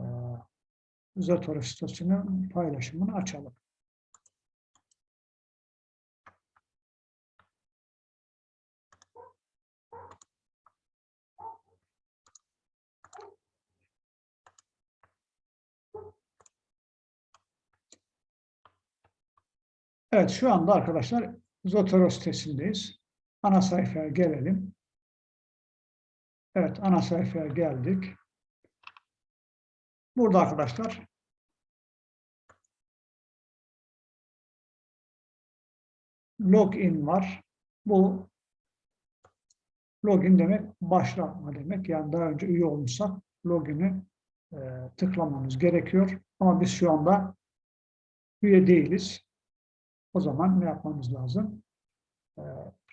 Zotero sitesinin paylaşımını açalım. Evet şu anda arkadaşlar Zotero sitesindeyiz. Ana sayfaya gelelim. Evet ana sayfaya geldik. Burada arkadaşlar login var. Bu login demek başlatma demek. Yani daha önce üye olmuşsak login'i e, tıklamamız gerekiyor. Ama biz şu anda üye değiliz. O zaman ne yapmamız lazım? E,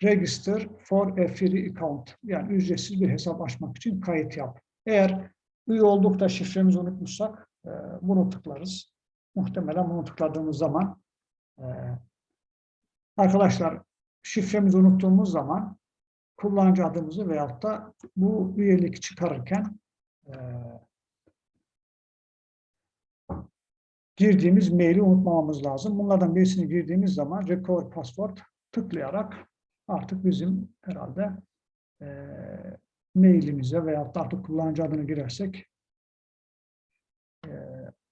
register for a free account. Yani ücretsiz bir hesap açmak için kayıt yap. Eğer üye olduk da şifremizi unutmuşsak e, bunu tıklarız. Muhtemelen bunu tıkladığımız zaman e, arkadaşlar şifremizi unuttuğumuz zaman kullanıcı adımızı veyahut da bu üyelik çıkarırken e, girdiğimiz maili unutmamamız lazım. Bunlardan birisini girdiğimiz zaman recover password tıklayarak artık bizim herhalde e, mailimize veyahut da artık kullanıcı adını girersek e,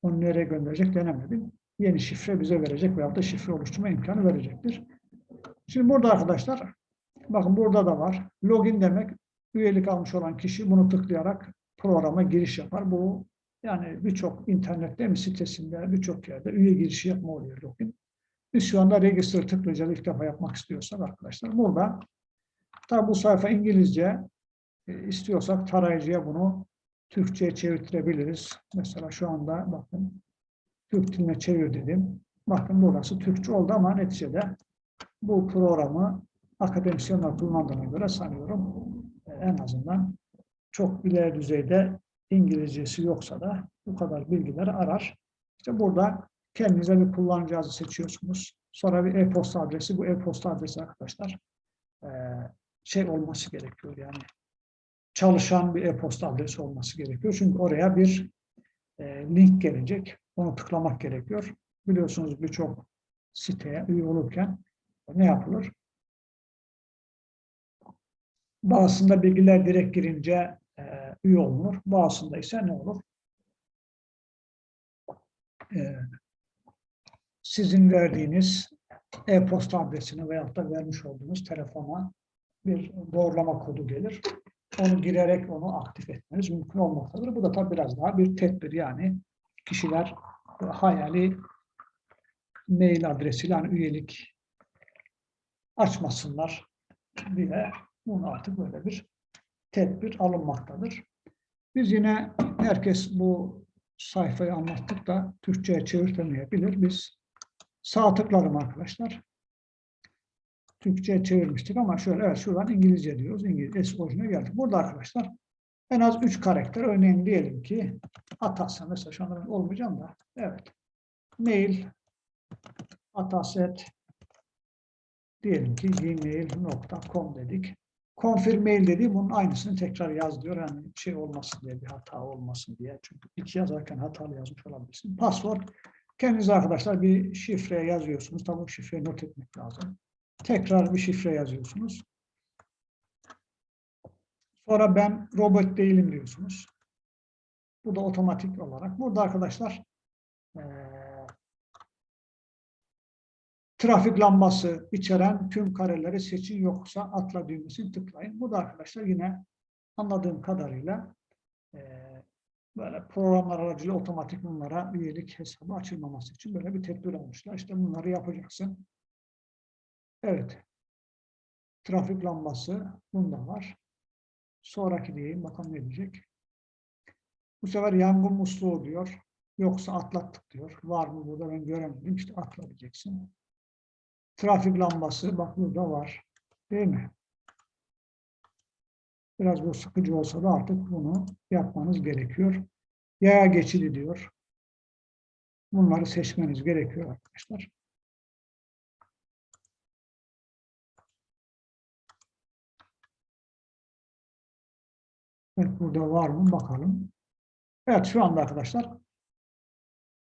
onu nereye gönderecek denemedim. Yeni şifre bize verecek veyahut da şifre oluşturma imkanı verecektir. Şimdi burada arkadaşlar bakın burada da var. Login demek üyelik almış olan kişi bunu tıklayarak programa giriş yapar. Bu yani birçok internette mi sitesinde birçok yerde üye girişi yapma oluyor login. Biz şu anda register tıklayacağız ilk defa yapmak istiyorsak arkadaşlar. Burada tabi bu sayfa İngilizce e, istiyorsak tarayıcıya bunu Türkçe'ye çevirtirebiliriz. Mesela şu anda bakın Türk diline çevir dedim. Bakın burası Türkçe oldu ama neticede bu programı akademisyenler kullandığına göre sanıyorum e, en azından çok ileri düzeyde İngilizcesi yoksa da bu kadar bilgileri arar. İşte burada kendinize bir kullanıcı adı seçiyorsunuz. Sonra bir e-posta adresi. Bu e-posta adresi arkadaşlar e, şey olması gerekiyor yani çalışan bir e-posta adresi olması gerekiyor. Çünkü oraya bir e, link gelecek. Onu tıklamak gerekiyor. Biliyorsunuz birçok siteye üye olurken ne yapılır? Bazısında bilgiler direkt girince e, üye olunur. Bazısında ise ne olur? E, sizin verdiğiniz e-posta adresini veyahut da vermiş olduğunuz telefona bir doğrulama kodu gelir. Onu girerek onu aktif etmeniz mümkün olmaktadır. Bu da tabii biraz daha bir tedbir yani kişiler hayali mail adresiyle yani üyelik açmasınlar diye bunu artık böyle bir tedbir alınmaktadır. Biz yine herkes bu sayfayı anlattık da Türkçe'ye çevirtemeyebilir. Biz sağ tıklarım arkadaşlar. Türkçe'ye çevirmiştik ama şöyle evet şuradan İngilizce diyoruz. İngilizce eski orijine geldik. Burada arkadaşlar en az üç karakter örneğin diyelim ki Atasya mesela şu anda olmayacağım da evet mail ataset diyelim ki gmail.com dedik. Confirm mail dediğim bunun aynısını tekrar yaz diyor. Yani şey olmasın diye bir hata olmasın diye. Çünkü iki yazarken hatalı yazmış olabilirsin. Password kendiniz arkadaşlar bir şifre yazıyorsunuz. Tabii şifreyi not etmek lazım. Tekrar bir şifre yazıyorsunuz. Sonra ben robot değilim diyorsunuz. Bu da otomatik olarak. Burada arkadaşlar e, trafik lambası içeren tüm kareleri seçin yoksa atla düğmesini tıklayın. Bu da arkadaşlar yine anladığım kadarıyla e, böyle programlar aracılığıyla otomatik bunlara üyelik hesabı açılmaması için böyle bir tedbir almışlar. İşte bunları yapacaksın. Evet. Trafik lambası bunda var. Sonraki diyeyim bakalım ne diyecek. Bu sefer yangın musluğu diyor. Yoksa atlattık diyor. Var mı burada ben göremedim. İşte atla diyeceksin. Trafik lambası bak burada var. Değil mi? Biraz bu sıkıcı olsa da artık bunu yapmanız gerekiyor. Yaya geçidi diyor. Bunları seçmeniz gerekiyor arkadaşlar. Evet, burada var mı bakalım. Evet şu anda arkadaşlar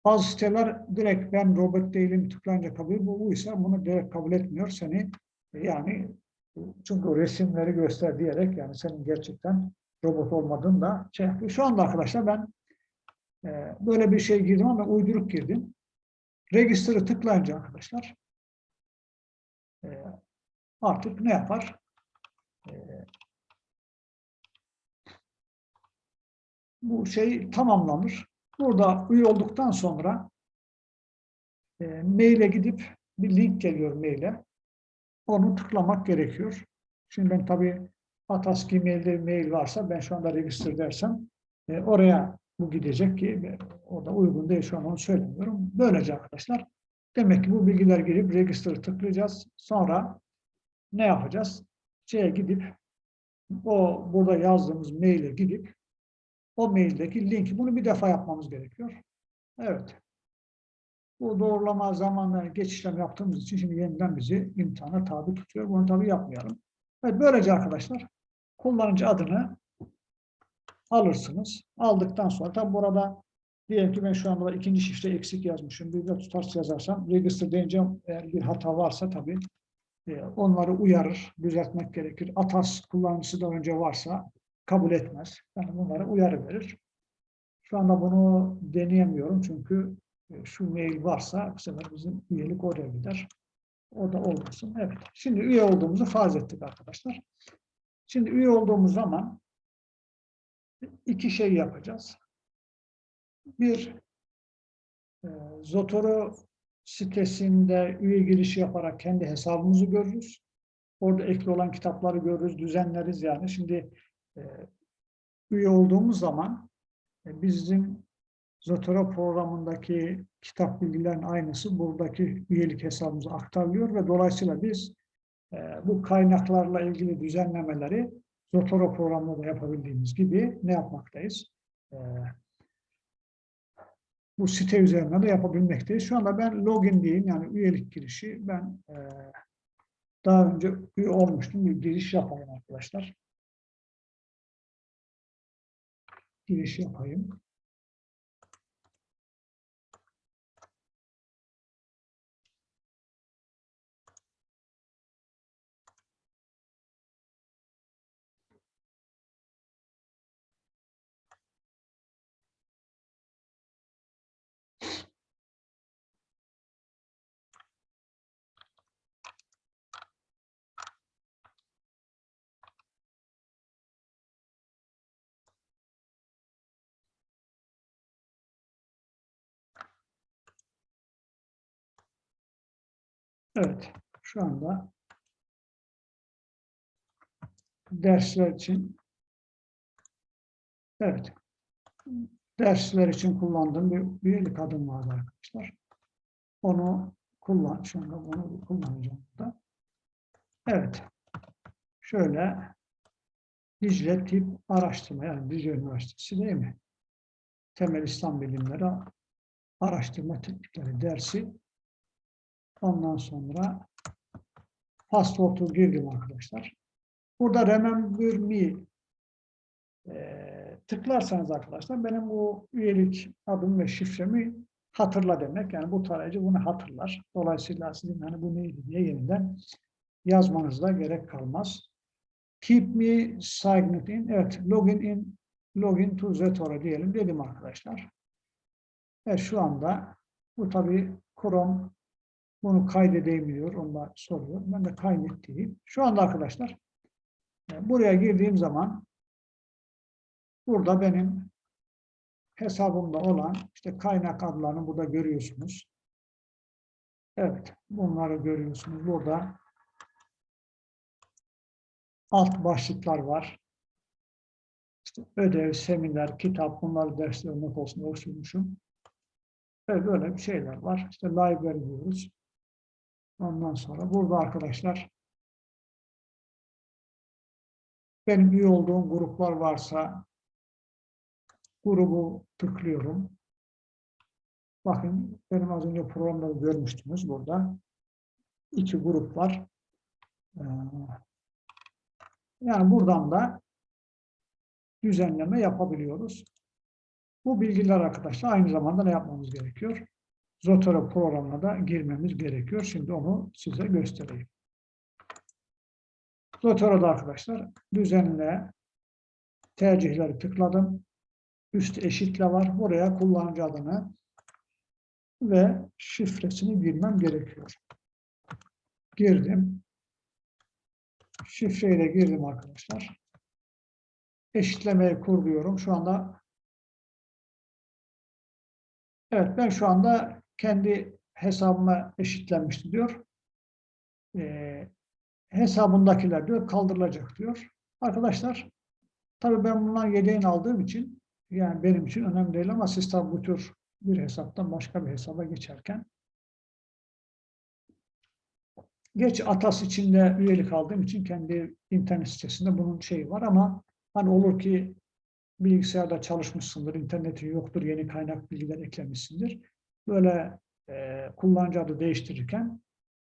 bazı siteler direkt ben robot değilim tıklayınca kabul bu buysa bunu direkt kabul etmiyor seni yani çünkü resimleri göster diyerek yani senin gerçekten robot olmadığını da şey yapıyor. Şu anda arkadaşlar ben e, böyle bir şey girdim ama uyduruk girdim. Register'ı tıklayınca arkadaşlar e, artık ne yapar? E, bu şey tamamlanır. Burada üye olduktan sonra e, maile gidip bir link geliyor maile. Onu tıklamak gerekiyor. Şimdi ben tabii Ataski mailde mail varsa ben şu anda register dersem e, oraya bu gidecek ki o da uygun değil şu an onu söylemiyorum. Böylece arkadaşlar demek ki bu bilgiler girip register'ı tıklayacağız. Sonra ne yapacağız? Şeye gidip o burada yazdığımız maile gidip o maildeki linki bunu bir defa yapmamız gerekiyor. Evet. Bu doğrulama zamanları geçişlem yaptığımız için şimdi yeniden bizi imtihana tabi tutuyor. Bunu tabi yapmayalım. Evet, böylece arkadaşlar kullanıcı adını alırsınız. Aldıktan sonra tabi burada diyelim ki ben şu anda ikinci şifre eksik yazmışım. Bir de tutarsız yazarsam register deyince eğer bir hata varsa tabi e, onları uyarır, düzeltmek gerekir. Atas kullanıcısı da önce varsa kabul etmez. Yani bunlara uyarı verir. Şu anda bunu deneyemiyorum çünkü e, şu mail varsa bu sefer bizim üyelik oraya gider. O da olmasın. Evet. Şimdi üye olduğumuzu farz ettik arkadaşlar. Şimdi üye olduğumuz zaman iki şey yapacağız. Bir, e, sitesinde üye girişi yaparak kendi hesabımızı görürüz. Orada ekli olan kitapları görürüz, düzenleriz yani. Şimdi üye olduğumuz zaman e, bizim Zotero programındaki kitap bilgilerin aynısı buradaki üyelik hesabımıza aktarılıyor ve dolayısıyla biz e, bu kaynaklarla ilgili düzenlemeleri Zotero programında da yapabildiğimiz gibi ne yapmaktayız? E, bu site üzerinden de yapabilmekteyiz. Şu anda ben login diyeyim yani üyelik girişi ben daha önce üye olmuştum bir giriş yapayım arkadaşlar. Giriş yapayım. Evet, şu anda dersler için evet dersler için kullandığım bir üyelik adım vardı arkadaşlar. Onu kullan. Şu anda bunu kullanacağım da. Evet. Şöyle Dicle Tip Araştırma yani Dicle Üniversitesi değil mi? Temel İslam Bilimleri Araştırma Teknikleri dersi Ondan sonra password'u girdim arkadaşlar. Burada remember me e, tıklarsanız arkadaşlar benim bu üyelik adım ve şifremi hatırla demek. Yani bu tarayıcı bunu hatırlar. Dolayısıyla sizin hani bu neydi diye yeniden yazmanızda gerek kalmaz. Keep me signed in. Evet, login in, login to Zetora diyelim dedim arkadaşlar. Evet, şu anda bu tabi Chrome bunu kaydedeyim diyor. Onlar soruyor. Ben de kaydet. Şu anda arkadaşlar e, buraya girdiğim zaman burada benim hesabımda olan işte kaynak adlarını burada görüyorsunuz. Evet. Bunları görüyorsunuz. Burada alt başlıklar var. İşte ödev, seminer, kitap bunları dersler not olsun oluşturmuşum. Evet böyle bir şeyler var. İşte library diyoruz. Ondan sonra burada arkadaşlar benim üye olduğum gruplar varsa grubu tıklıyorum. Bakın benim az önce programda görmüştünüz burada. iki grup var. Ee, yani buradan da düzenleme yapabiliyoruz. Bu bilgiler arkadaşlar aynı zamanda ne yapmamız gerekiyor? Zotero programına da girmemiz gerekiyor. Şimdi onu size göstereyim. Zotero'da arkadaşlar düzenle tercihleri tıkladım. Üst eşitle var. Buraya kullanıcı adını ve şifresini girmem gerekiyor. Girdim. Şifreyi de girdim arkadaşlar. Eşitlemeyi kur diyorum. Şu anda Evet ben şu anda kendi hesabıma eşitlenmişti diyor. E, hesabındakiler diyor kaldırılacak diyor. Arkadaşlar tabii ben bundan yedeğini aldığım için yani benim için önemli değil ama siz tabi bu tür bir hesaptan başka bir hesaba geçerken geç Atas içinde üyelik aldığım için kendi internet sitesinde bunun şeyi var ama hani olur ki bilgisayarda çalışmışsındır, internetin yoktur, yeni kaynak bilgiler eklemişsindir. Böyle e, kullanıcı adı değiştirirken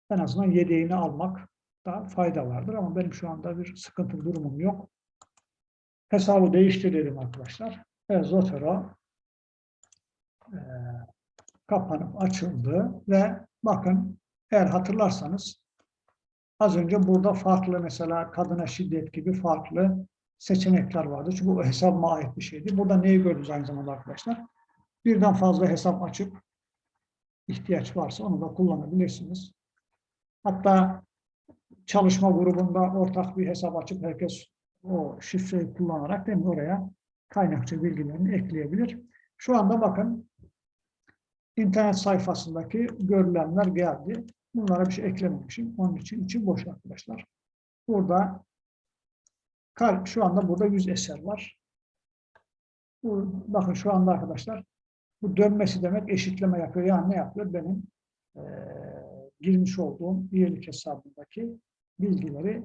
en azından yedeğini almak da fayda vardır ama benim şu anda bir sıkıntı durumum yok. Hesabı değiştirelim arkadaşlar. Ve Zotero e, kapanıp açıldı ve bakın eğer hatırlarsanız az önce burada farklı mesela kadına şiddet gibi farklı seçenekler vardı. Çünkü bu hesabıma ait bir şeydi. Burada neyi gördünüz aynı zamanda arkadaşlar? Birden fazla hesap açıp ihtiyaç varsa onu da kullanabilirsiniz. Hatta çalışma grubunda ortak bir hesap açıp herkes o şifreyi kullanarak değil mi, oraya kaynakçı bilgilerini ekleyebilir. Şu anda bakın internet sayfasındaki görülenler geldi. Bunlara bir şey eklememişim. Onun için içi boş arkadaşlar. Burada şu anda burada 100 eser var. Bakın şu anda arkadaşlar bu dönmesi demek eşitleme yapıyor. Yani ne yapıyor? Benim e, girmiş olduğum üyelik hesabındaki bilgileri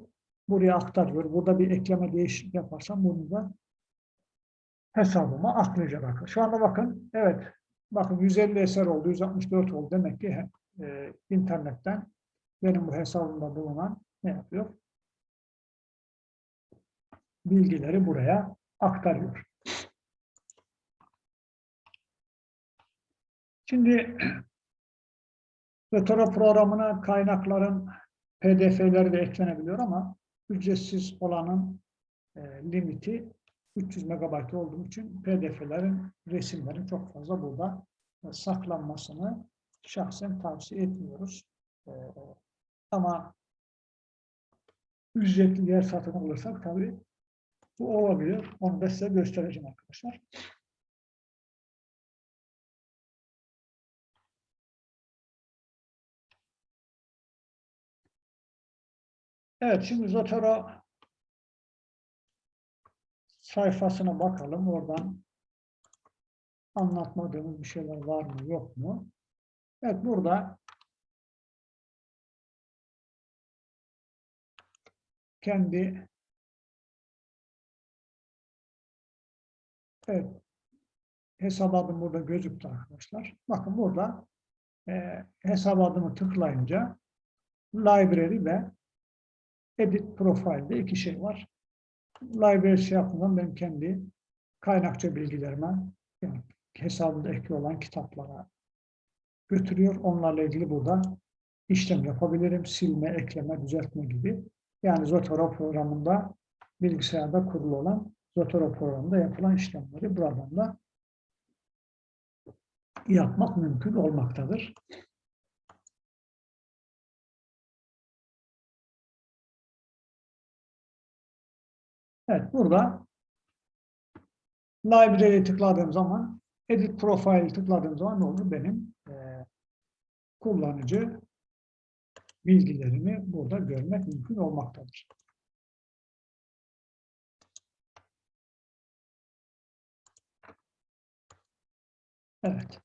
buraya aktarıyor. Burada bir ekleme değişiklik yaparsam bunu da hesabıma aklayacak arkadaşlar. Şu anda bakın evet bakın 150 eser oldu, 164 oldu. Demek ki e, internetten benim bu hesabımda bulunan ne yapıyor? Bilgileri buraya aktarıyor. Şimdi Vetoro programına kaynakların pdf'leri de eklenebiliyor ama ücretsiz olanın e, limiti 300 MB olduğu için pdf'lerin, resimlerin çok fazla burada e, saklanmasını şahsen tavsiye etmiyoruz. E, ama ücretli yer satın alırsak tabii bu olabilir. Onu da size göstereceğim arkadaşlar. Evet, şimdi Zotero sayfasına bakalım. Oradan anlatmadığımız bir şeyler var mı, yok mu? Evet, burada kendi evet, hesap adım burada gözüktü arkadaşlar. Bakın burada e, hesap adımı tıklayınca library ve edit profile'de iki şey var. Library şey yapmadan ben kendi kaynakça bilgilerime yani hesabında ekli olan kitaplara götürüyor. Onlarla ilgili burada işlem yapabilirim. Silme, ekleme, düzeltme gibi. Yani Zotero programında bilgisayarda kurulu olan Zotero programında yapılan işlemleri buradan da yapmak mümkün olmaktadır. Evet, burada Library'e tıkladığım zaman, Edit Profile tıkladığım zaman ne olur? Benim e, kullanıcı bilgilerimi burada görmek mümkün olmaktadır. Evet.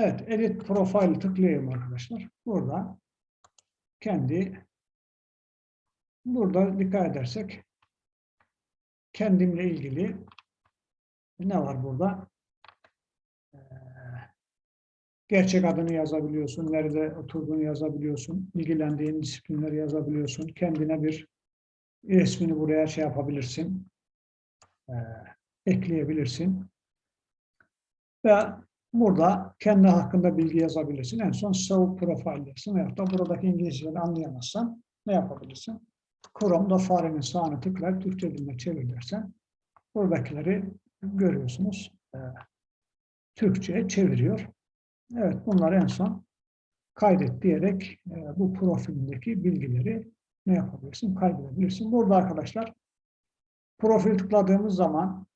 Evet, Edit Profile tıklayayım arkadaşlar. Burada kendi burada dikkat edersek kendimle ilgili ne var burada? Ee, gerçek adını yazabiliyorsun, nerede oturduğunu yazabiliyorsun, ilgilendiğin disiplinleri yazabiliyorsun, kendine bir resmini buraya şey yapabilirsin, ee, ekleyebilirsin. Ve Burada kendi hakkında bilgi yazabilirsin. En son show profile dersin. Veyahut da buradaki İngilizceleri anlayamazsan ne yapabilirsin? Chrome'da farenin sağını tıklayıp Türkçe diline çevir dersen Buradakileri görüyorsunuz. Ee, Türkçe'ye çeviriyor. Evet bunlar en son kaydet diyerek e, bu profilindeki bilgileri ne yapabilirsin? Kaydedebilirsin. Burada arkadaşlar profil tıkladığımız zaman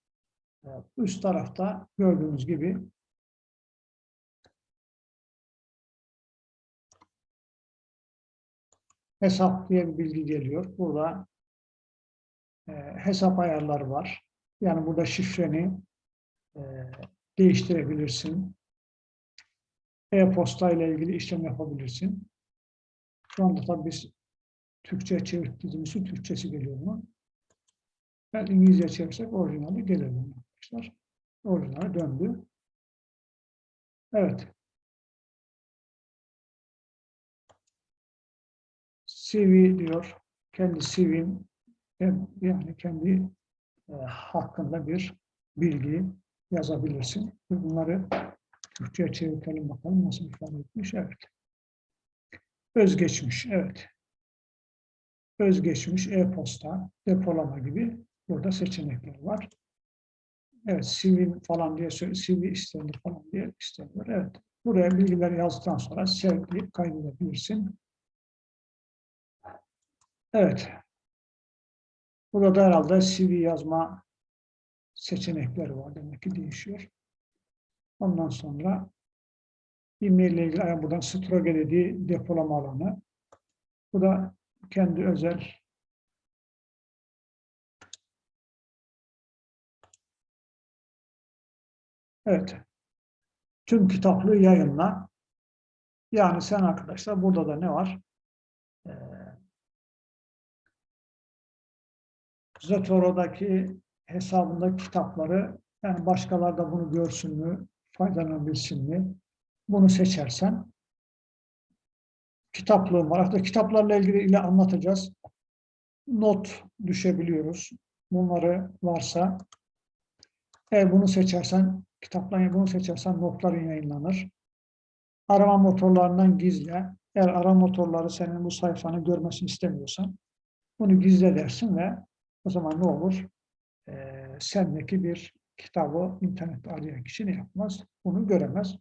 e, üst tarafta gördüğünüz gibi hesap diye bir bilgi geliyor. Burada e, hesap ayarları var. Yani burada şifreni e, değiştirebilirsin. E-posta ile ilgili işlem yapabilirsin. Şu anda tabii biz Türkçe çevirdiğimiz için Türkçesi geliyor mu? Ben İngilizce çevirsek orijinali gelir arkadaşlar? Orijinali döndü. Evet. CV diyor. Kendi CV'm yani kendi e, hakkında bir bilgi yazabilirsin. Bunları Türkçe'ye çevirelim bakalım nasıl ifade etmiş. Evet. Özgeçmiş. Evet. Özgeçmiş, e-posta, depolama gibi burada seçenekler var. Evet, CV falan diye CV istenir falan diye isteniyor. Evet. Buraya bilgiler yazdıktan sonra sevkleyip kaydedebilirsin. Evet. Burada herhalde CV yazma seçenekleri var. Demek ki değişiyor. Ondan sonra e-mail ile ilgili buradan Stroge dediği depolama alanı. Bu da kendi özel Evet. Tüm kitaplığı yayınla. Yani sen arkadaşlar burada da ne var? Ee, Zotoro'daki hesabındaki kitapları yani başkaları da bunu görsün mü, faydalanabilsin mi? Bunu seçersen kitaplığım var. Hatta kitaplarla ilgili ile anlatacağız. Not düşebiliyoruz. Bunları varsa eğer bunu seçersen kitaplarını bunu seçersen notların yayınlanır. Arama motorlarından gizle. Eğer arama motorları senin bu sayfanı görmesini istemiyorsan bunu gizle dersin ve o zaman ne olur? Ee, sendeki bir kitabı internette arayan kişi ne yapmaz? Bunu göremez.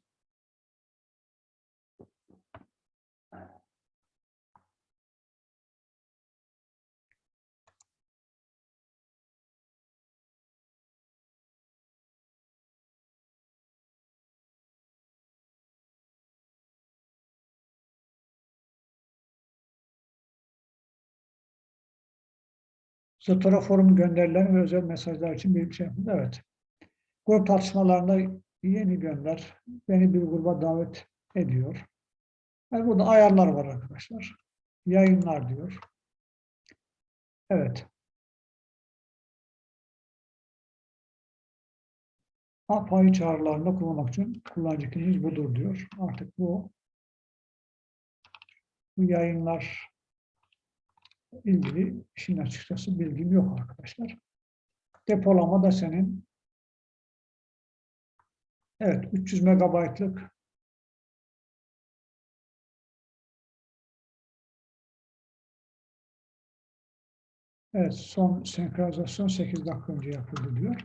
Zotero forum gönderilen ve özel mesajlar için bir şey yapın. Evet. Grup tartışmalarında yeni gönder, beni bir gruba davet ediyor. Yani burada ayarlar var arkadaşlar. Yayınlar diyor. Evet. API çağrılarında kullanmak için kullanıcı kimliğiniz budur diyor. Artık bu bu yayınlar ilgili işin açıkçası bilgim yok arkadaşlar. Depolama da senin evet 300 megabaytlık Evet, son senkronizasyon 8 dakika önce yapıldı diyor.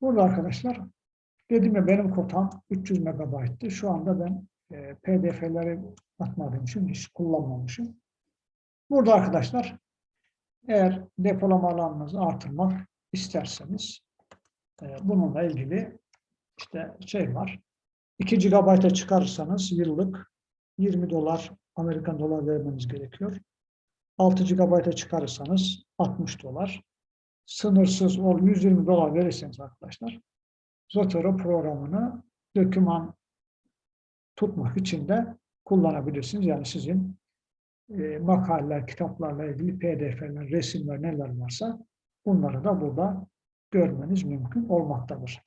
Burada arkadaşlar, dedim ya benim kotam 300 megabayttı. Şu anda ben e, pdf'leri atmadığım için hiç kullanmamışım. Burada arkadaşlar eğer depolama alanınızı artırmak isterseniz e, bununla ilgili işte şey var. 2 GB'a çıkarırsanız yıllık 20 dolar Amerikan dolar vermeniz gerekiyor. 6 GB'a çıkarırsanız 60 dolar. Sınırsız ol 120 dolar verirseniz arkadaşlar Zotero programını doküman tutmak için de kullanabilirsiniz. Yani sizin e, makaleler, kitaplarla ilgili pdf'ler, resimler neler varsa bunları da burada görmeniz mümkün olmaktadır.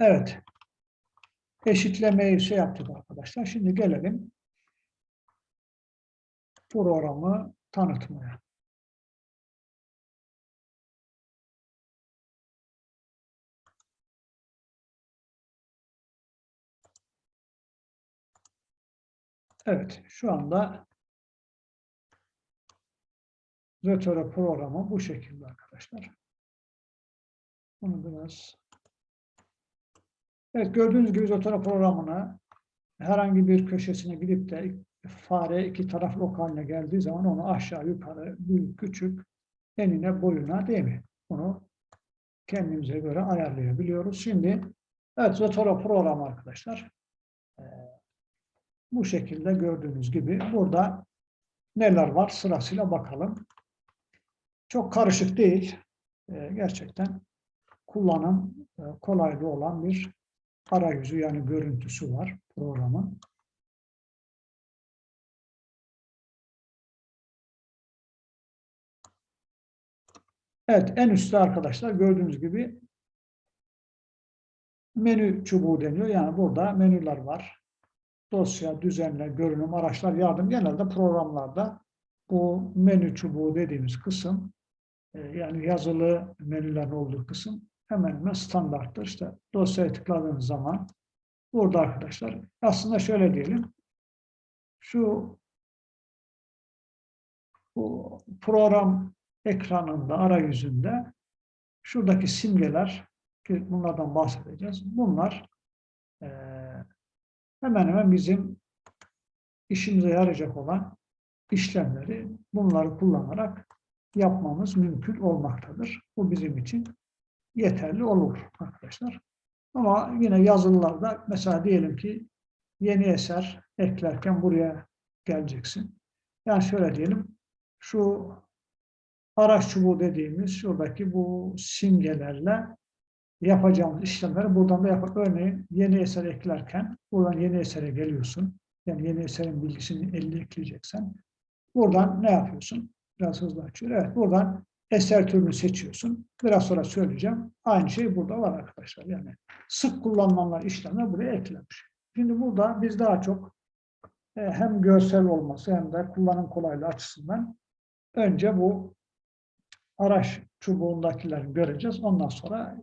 Evet. Eşitlemeyi şey yaptık arkadaşlar. Şimdi gelelim programı tanıtmaya. Evet, şu anda Zotero programı bu şekilde arkadaşlar. Bunu biraz Evet gördüğünüz gibi Zotero programını herhangi bir köşesine gidip de fare iki taraflı ok haline geldiği zaman onu aşağı yukarı büyük küçük enine boyuna değil mi? Bunu kendimize göre ayarlayabiliyoruz. Şimdi evet Zotero programı arkadaşlar. Bu şekilde gördüğünüz gibi burada neler var sırasıyla bakalım. Çok karışık değil. Ee, gerçekten kullanım e, kolaylığı olan bir arayüzü yani görüntüsü var programın. Evet, en üstte arkadaşlar gördüğünüz gibi menü çubuğu deniyor. Yani burada menüler var. Dosya, düzenle, görünüm, araçlar, yardım. Genelde programlarda bu menü çubuğu dediğimiz kısım e, yani yazılı menülerin olduğu kısım hemen hemen standarttır. İşte dosyaya tıkladığınız zaman burada arkadaşlar aslında şöyle diyelim şu bu program ekranında, arayüzünde şuradaki simgeler ki bunlardan bahsedeceğiz. Bunlar hemen hemen bizim işimize yarayacak olan işlemleri bunları kullanarak yapmamız mümkün olmaktadır. Bu bizim için yeterli olur arkadaşlar. Ama yine yazılılarda mesela diyelim ki yeni eser eklerken buraya geleceksin. Yani şöyle diyelim şu araç çubuğu dediğimiz şuradaki bu simgelerle yapacağımız işlemleri buradan da yapar. Örneğin yeni eser eklerken buradan yeni esere geliyorsun. Yani yeni eserin bilgisini elde ekleyeceksen buradan ne yapıyorsun? Biraz hızlı açıyor. Evet buradan eser türünü seçiyorsun. Biraz sonra söyleyeceğim. Aynı şey burada var arkadaşlar. Yani sık kullanılanlar işlemler buraya eklenmiş. Şimdi burada biz daha çok e, hem görsel olması hem de kullanım kolaylığı açısından önce bu araç çubuğundakileri göreceğiz. Ondan sonra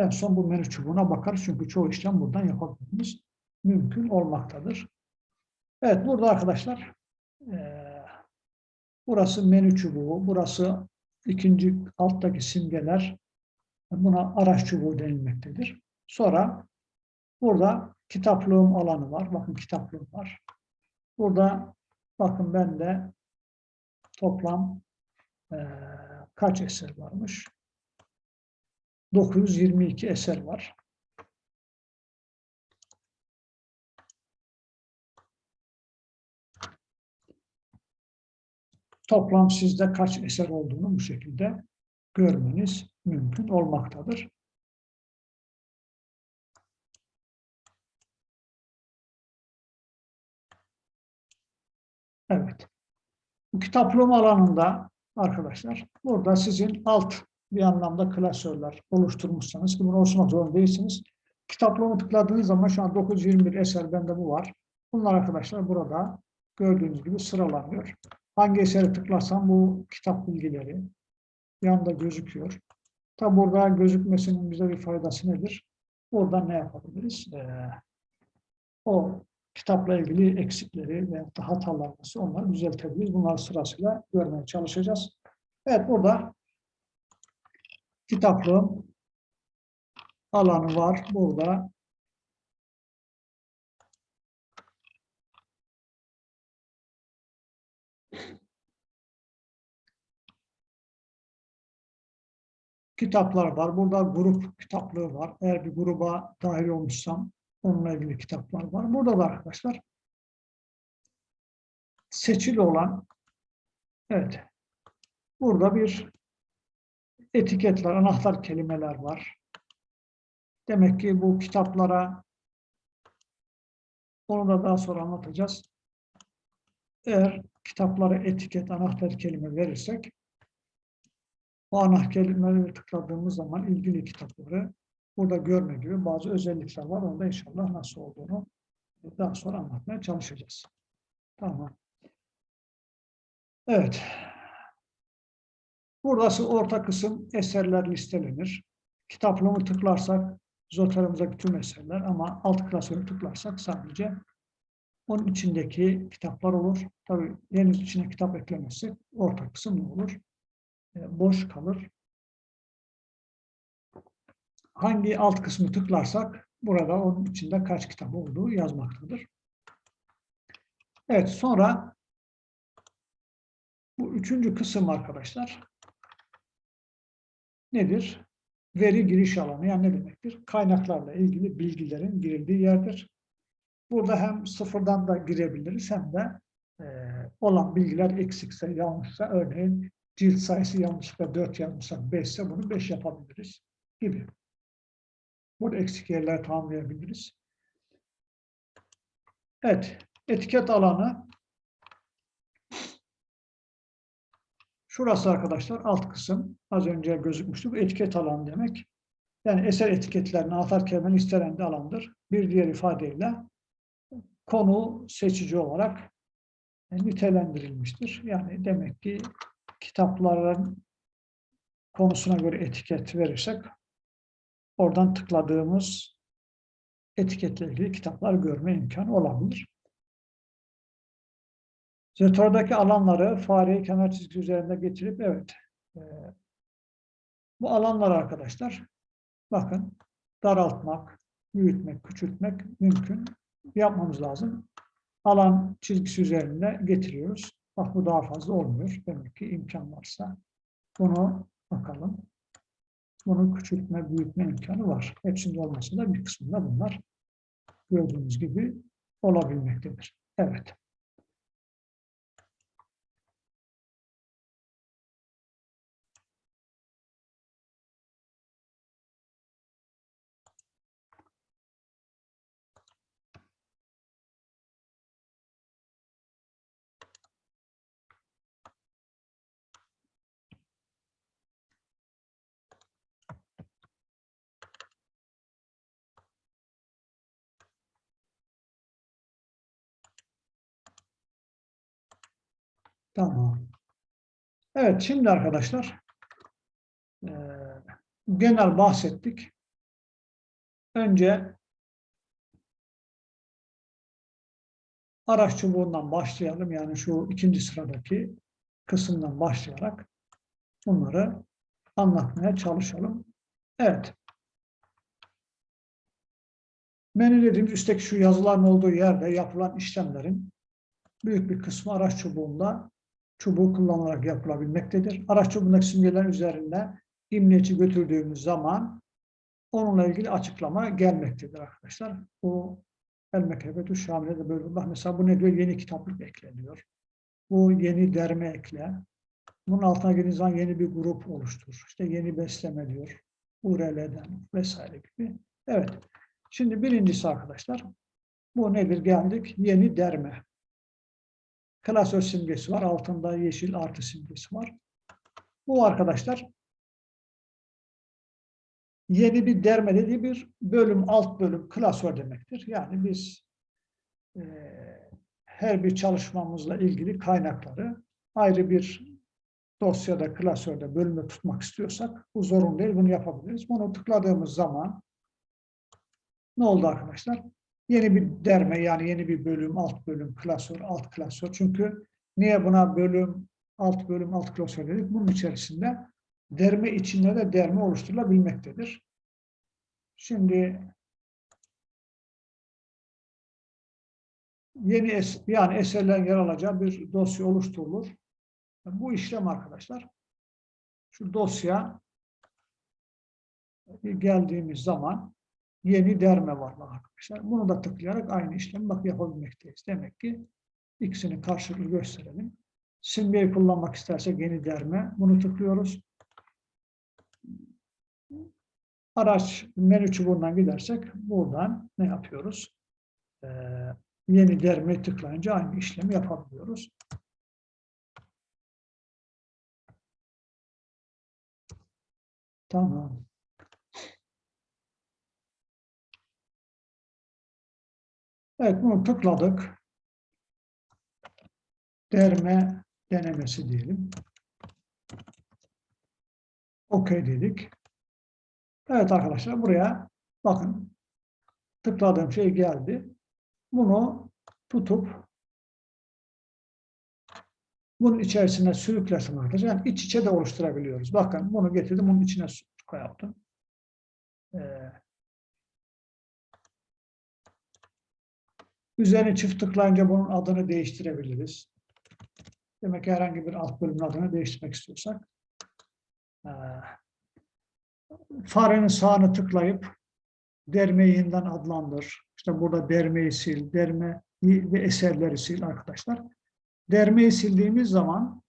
en son bu menü çubuğuna bakarız. Çünkü çoğu işlem buradan yapabilmemiz mümkün olmaktadır. Evet burada arkadaşlar e, burası menü çubuğu, burası ikinci alttaki simgeler buna araç çubuğu denilmektedir. Sonra burada kitaplığım alanı var. Bakın kitaplığım var. Burada bakın bende toplam e, kaç eser varmış? 922 eser var. Toplam sizde kaç eser olduğunu bu şekilde görmeniz mümkün olmaktadır. Evet. Bu kitaplığım alanında arkadaşlar burada sizin alt bir anlamda klasörler oluşturmuşsanız ki bunu oluşturmak zorunda değilsiniz. Kitaplığımı tıkladığınız zaman şu an 921 eser bende bu var. Bunlar arkadaşlar burada gördüğünüz gibi sıralanıyor. Hangi esere tıklarsam bu kitap bilgileri yanında gözüküyor. Tabi burada gözükmesinin bize bir faydası nedir? Oradan ne yapabiliriz? Ee, o kitapla ilgili eksikleri ve hatalar varsa onları düzeltebiliriz. Bunları sırasıyla görmeye çalışacağız. Evet burada kitaplığım alanı var. Burada kitaplar var. Burada grup kitaplığı var. Eğer bir gruba dahil olmuşsam onunla ilgili kitaplar var. Burada da arkadaşlar seçili olan evet burada bir etiketler, anahtar kelimeler var. Demek ki bu kitaplara onu da daha sonra anlatacağız. Eğer kitaplara etiket, anahtar kelime verirsek o ana kelimeleri tıkladığımız zaman ilgili kitapları burada görme gibi bazı özellikler var. Onda inşallah nasıl olduğunu daha sonra anlatmaya çalışacağız. Tamam. Evet. Burası orta kısım eserler listelenir. Kitaplığımı tıklarsak zoteramızdaki tüm eserler ama alt klasörü tıklarsak sadece Onun içindeki kitaplar olur. Tabii henüz içine kitap eklemezsek orta kısım ne olur? E, boş kalır. Hangi alt kısmı tıklarsak burada onun içinde kaç kitap olduğu yazmaktadır. Evet sonra bu üçüncü kısım arkadaşlar nedir? Veri giriş alanı yani ne demektir? Kaynaklarla ilgili bilgilerin girildiği yerdir. Burada hem sıfırdan da girebiliriz hem de e, olan bilgiler eksikse, yanlışsa örneğin cilt sayısı yanlışlıkla 4 yazmışsak 5 ise bunu 5 yapabiliriz gibi. Burada eksik yerler tamamlayabiliriz. Evet, etiket alanı Şurası arkadaşlar alt kısım. Az önce gözükmüştü. Bu etiket alanı demek. Yani eser etiketlerini atarken istenen de alandır. Bir diğer ifadeyle konu seçici olarak nitelendirilmiştir. Yani demek ki kitapların konusuna göre etiket verirsek oradan tıkladığımız etiketle ilgili kitaplar görme imkanı olabilir. Jetordaki alanları fareyi kenar çizgi üzerinde getirip evet e, bu alanlar arkadaşlar bakın daraltmak, büyütmek, küçültmek mümkün. Yapmamız lazım. Alan çizgisi üzerinde getiriyoruz. Bak bu daha fazla olmuyor. Demek ki imkan varsa bunu bakalım. Bunu küçültme, büyütme imkanı var. Hepsinde olmasa da bir kısmında bunlar gördüğünüz gibi olabilmektedir. Evet. Tamam. Evet, şimdi arkadaşlar e, genel bahsettik. Önce araç çubuğundan başlayalım. Yani şu ikinci sıradaki kısımdan başlayarak bunları anlatmaya çalışalım. Evet. Menü dediğimiz üstteki şu yazıların olduğu yerde yapılan işlemlerin büyük bir kısmı araç çubuğunda çubuğu kullanılarak yapılabilmektedir. Araç çubuğundaki simgeler üzerinde imleci götürdüğümüz zaman onunla ilgili açıklama gelmektedir arkadaşlar. Bu El Mekrebetü Şamile'de böyle bak mesela bu ne diyor? Yeni kitaplık ekleniyor. Bu yeni derme ekle. Bunun altına geldiğiniz zaman yeni bir grup oluştur. İşte yeni besleme diyor. URL'den vesaire gibi. Evet. Şimdi birincisi arkadaşlar. Bu nedir? Geldik. Yeni derme klasör simgesi var. Altında yeşil artı simgesi var. Bu arkadaşlar yeni bir derme dediği bir bölüm, alt bölüm, klasör demektir. Yani biz e, her bir çalışmamızla ilgili kaynakları ayrı bir dosyada, klasörde, bölümde tutmak istiyorsak bu zorun değil, bunu yapabiliriz. Bunu tıkladığımız zaman ne oldu arkadaşlar? Yeni bir derme yani yeni bir bölüm, alt bölüm, klasör, alt klasör. Çünkü niye buna bölüm, alt bölüm, alt klasör dedik? Bunun içerisinde derme içinde de derme oluşturulabilmektedir. Şimdi yeni es yani eserlerin yer alacağı bir dosya oluşturulur. Bu işlem arkadaşlar şu dosya geldiğimiz zaman yeni derme var arkadaşlar. Bunu da tıklayarak aynı işlemi bak yapabilmekteyiz. Demek ki ikisini karşılıklı gösterelim. Simgeyi kullanmak istersek yeni derme. Bunu tıklıyoruz. Araç menü çubuğundan gidersek buradan ne yapıyoruz? Ee, yeni derme tıklayınca aynı işlemi yapabiliyoruz. Tamam. Evet bunu tıkladık. Derme denemesi diyelim. OK dedik. Evet arkadaşlar buraya bakın tıkladığım şey geldi. Bunu tutup bunun içerisine sürüklesin arkadaşlar. Yani iç içe de oluşturabiliyoruz. Bakın bunu getirdim, bunun içine yaptım. Ee, üzerine çift tıklayınca bunun adını değiştirebiliriz. Demek ki herhangi bir alt bölümün adını değiştirmek istiyorsak. Farenin sağını tıklayıp dermeyi adlandır. İşte burada dermeyi sil, derme ve eserleri sil arkadaşlar. Dermeyi sildiğimiz zaman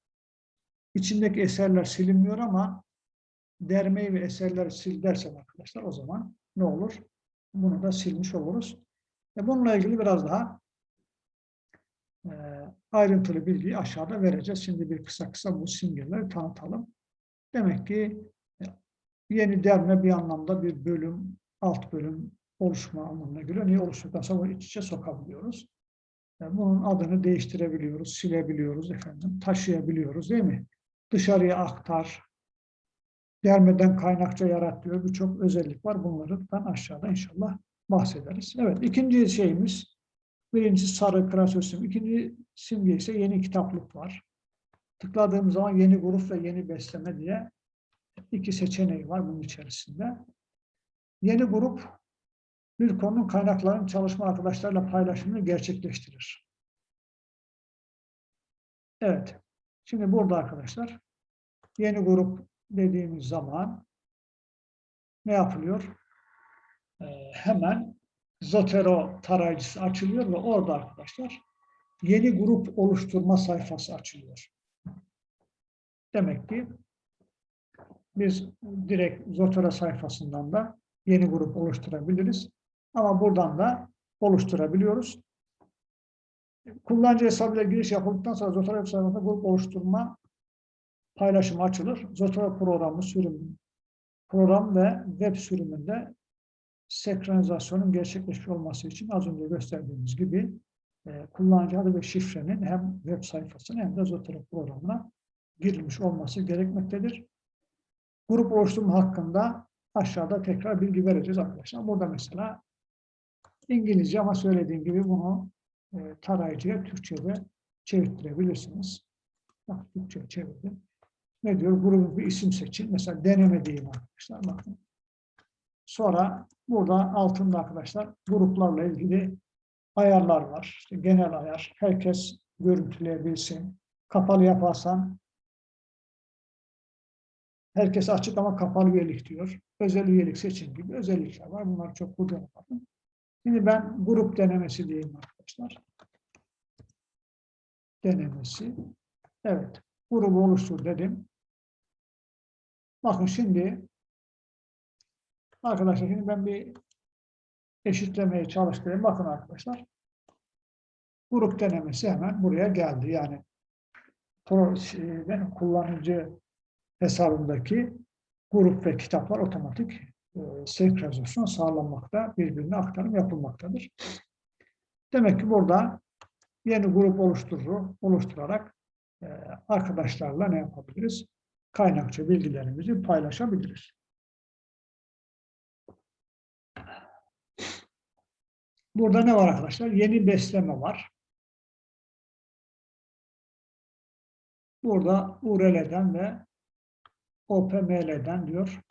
içindeki eserler silinmiyor ama dermeyi ve eserleri sil dersen arkadaşlar o zaman ne olur? Bunu da silmiş oluruz. E bununla ilgili biraz daha e, ayrıntılı bilgiyi aşağıda vereceğiz. Şimdi bir kısa kısa bu simgeleri tanıtalım. Demek ki e, yeni derme bir anlamda bir bölüm, alt bölüm oluşma anlamına geliyor. Niye oluştuktan sonra iç içe sokabiliyoruz. Yani bunun adını değiştirebiliyoruz, silebiliyoruz efendim, taşıyabiliyoruz değil mi? Dışarıya aktar, dermeden kaynakça yarat diyor. Birçok özellik var. Bunlardan aşağıda inşallah bahsederiz. Evet, ikinci şeyimiz, birinci sarı krasosim, ikinci simge ise yeni kitaplık var. Tıkladığım zaman yeni grup ve yeni besleme diye iki seçeneği var bunun içerisinde. Yeni grup bir konunun kaynaklarının çalışma arkadaşlarla paylaşımını gerçekleştirir. Evet. Şimdi burada arkadaşlar yeni grup dediğimiz zaman ne yapılıyor? Ee, hemen Zotero tarayıcısı açılıyor ve orada arkadaşlar yeni grup oluşturma sayfası açılıyor. Demek ki biz direkt Zotero sayfasından da yeni grup oluşturabiliriz. Ama buradan da oluşturabiliyoruz. Kullanıcı hesabıyla giriş yapıldıktan sonra Zotero sayfasında grup oluşturma paylaşımı açılır. Zotero programı sürüm, program ve web sürümünde senkronizasyonun gerçekleşmiş olması için az önce gösterdiğimiz gibi e, kullanıcı adı ve şifrenin hem web sayfasına hem de Zotero programına girilmiş olması gerekmektedir. Grup oluşturma hakkında aşağıda tekrar bilgi vereceğiz arkadaşlar. Burada mesela İngilizce ama söylediğim gibi bunu e, tarayıcıya Türkçe'de çevirtirebilirsiniz. Bak Türkçe'ye çevirdim. Ne diyor? Grubun bir isim seçin. Mesela deneme diyeyim arkadaşlar. Bakın. Sonra burada altında arkadaşlar gruplarla ilgili ayarlar var. İşte genel ayar. Herkes görüntüleyebilsin. Kapalı yaparsan herkes açık ama kapalı üyelik diyor. Özel üyelik seçin gibi özellikler var. Bunlar çok kullanılmadı. Şimdi ben grup denemesi diyeyim arkadaşlar. Denemesi. Evet. Grubu oluştur dedim. Bakın şimdi arkadaşlar şimdi ben bir eşitlemeye çalıştırayım. Bakın arkadaşlar. Grup denemesi hemen buraya geldi. Yani şey, benim kullanıcı hesabımdaki grup ve kitaplar otomatik e, senkronizasyon sağlanmakta, birbirine aktarım yapılmaktadır. Demek ki burada yeni grup oluşturur, oluşturarak e, arkadaşlarla ne yapabiliriz? Kaynakça bilgilerimizi paylaşabiliriz. Burada ne var arkadaşlar? Yeni besleme var. Burada URL'den ve OPML'den diyor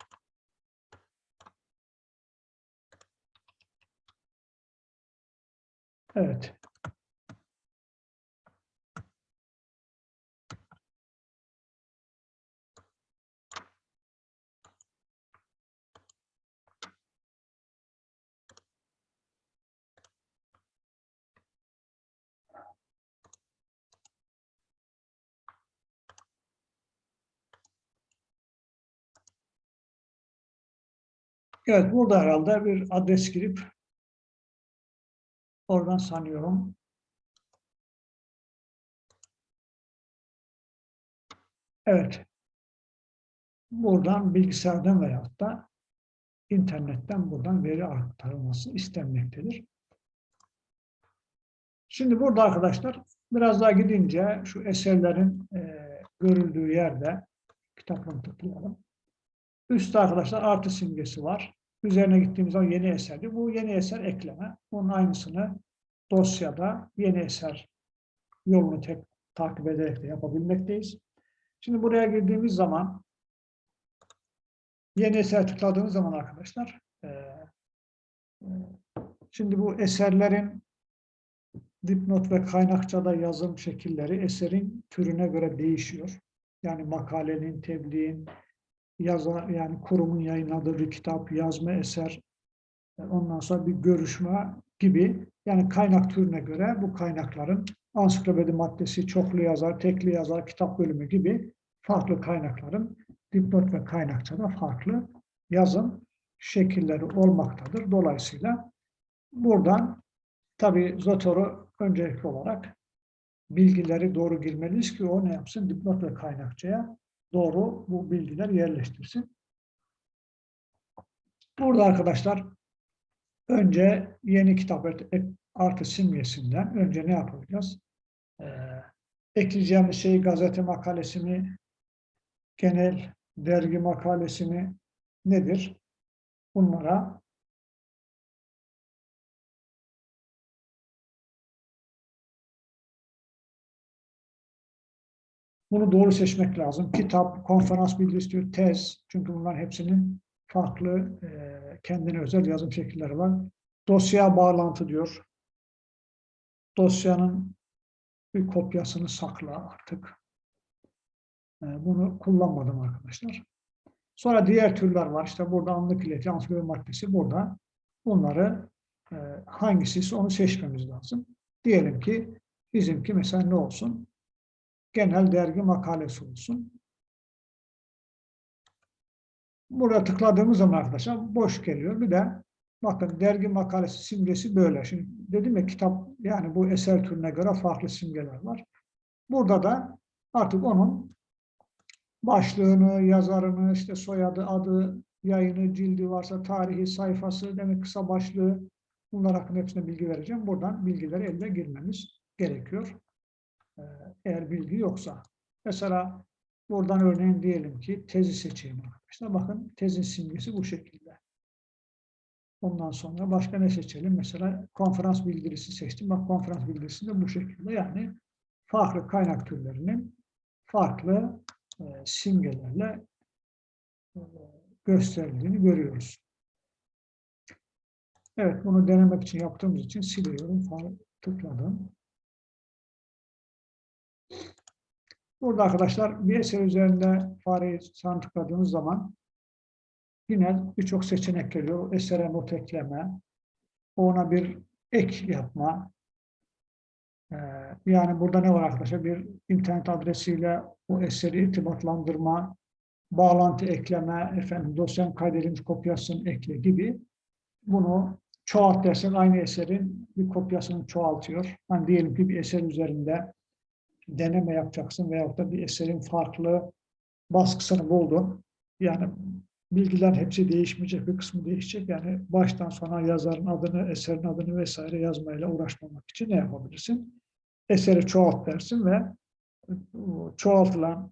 Evet. Evet, burada herhalde bir adres girip Oradan sanıyorum. Evet. Buradan bilgisayardan veyahut da internetten buradan veri aktarılması istenmektedir. Şimdi burada arkadaşlar biraz daha gidince şu eserlerin e, görüldüğü yerde kitaplarını tıklayalım. Üstte arkadaşlar artı simgesi var. Üzerine gittiğimiz zaman yeni eserdi. Bu yeni eser ekleme. Bunun aynısını dosyada yeni eser yolunu tek takip ederek de yapabilmekteyiz. Şimdi buraya girdiğimiz zaman yeni eser tıkladığımız zaman arkadaşlar e, e, şimdi bu eserlerin dipnot ve kaynakçada yazım şekilleri eserin türüne göre değişiyor. Yani makalenin, tebliğin, yazar, yani kurumun yayınladığı bir kitap, yazma eser, e, ondan sonra bir görüşme gibi yani kaynak türüne göre bu kaynakların ansiklopedi maddesi, çoklu yazar, tekli yazar, kitap bölümü gibi farklı kaynakların dipnot ve kaynakçada farklı yazım şekilleri olmaktadır. Dolayısıyla buradan tabi Zotor'u öncelikli olarak bilgileri doğru girmeliyiz ki o ne yapsın? Dipnot ve kaynakçaya doğru bu bilgiler yerleştirsin. Burada arkadaşlar önce yeni kitap artı simgesinden önce ne yapacağız? Ee, ekleyeceğimiz şey gazete makalesi mi, genel dergi makalesi mi nedir? Bunlara Bunu doğru seçmek lazım. Kitap, konferans bildirisi tez. Çünkü bunların hepsinin farklı e, kendine özel yazım şekilleri var. Dosya bağlantı diyor. Dosyanın bir kopyasını sakla artık. E, bunu kullanmadım arkadaşlar. Sonra diğer türler var. İşte burada anlık ileti, ansiklopedi maddesi burada. Bunları e, hangisi onu seçmemiz lazım. Diyelim ki bizimki mesela ne olsun? Genel dergi makalesi olsun. Burada tıkladığımız zaman arkadaşlar boş geliyor. Bir de bakın dergi makalesi simgesi böyle. Şimdi dedim ya kitap yani bu eser türüne göre farklı simgeler var. Burada da artık onun başlığını, yazarını, işte soyadı, adı, yayını, cildi varsa tarihi, sayfası, demek kısa başlığı bunlar hakkında hepsine bilgi vereceğim. Buradan bilgileri elde girmemiz gerekiyor. Ee, eğer bilgi yoksa. Mesela buradan örneğin diyelim ki tezi seçeyim arkadaşlar. Bakın tezin simgesi bu şekilde. Ondan sonra başka ne seçelim? Mesela konferans bildirisi seçtim. Bak konferans bildirisi de bu şekilde. Yani farklı kaynak türlerinin farklı e, simgelerle e, gösterildiğini görüyoruz. Evet, bunu denemek için yaptığımız için siliyorum. Tıkladım. Burada arkadaşlar bir eser üzerinde fareyi sağ tıkladığınız zaman yine birçok seçenek geliyor. Esere not ekleme, ona bir ek yapma. Ee, yani burada ne var arkadaşlar? Bir internet adresiyle o eseri irtibatlandırma, bağlantı ekleme, efendim dosyanın kaydedilmiş kopyasını ekle gibi. Bunu çoğalt dersen aynı eserin bir kopyasını çoğaltıyor. Hani diyelim ki bir eser üzerinde deneme yapacaksın veyahut da bir eserin farklı baskısını buldun. Yani bilgiler hepsi değişmeyecek, bir kısmı değişecek. Yani baştan sona yazarın adını, eserin adını vesaire yazmayla uğraşmamak için ne yapabilirsin? Eseri çoğalt dersin ve çoğaltılan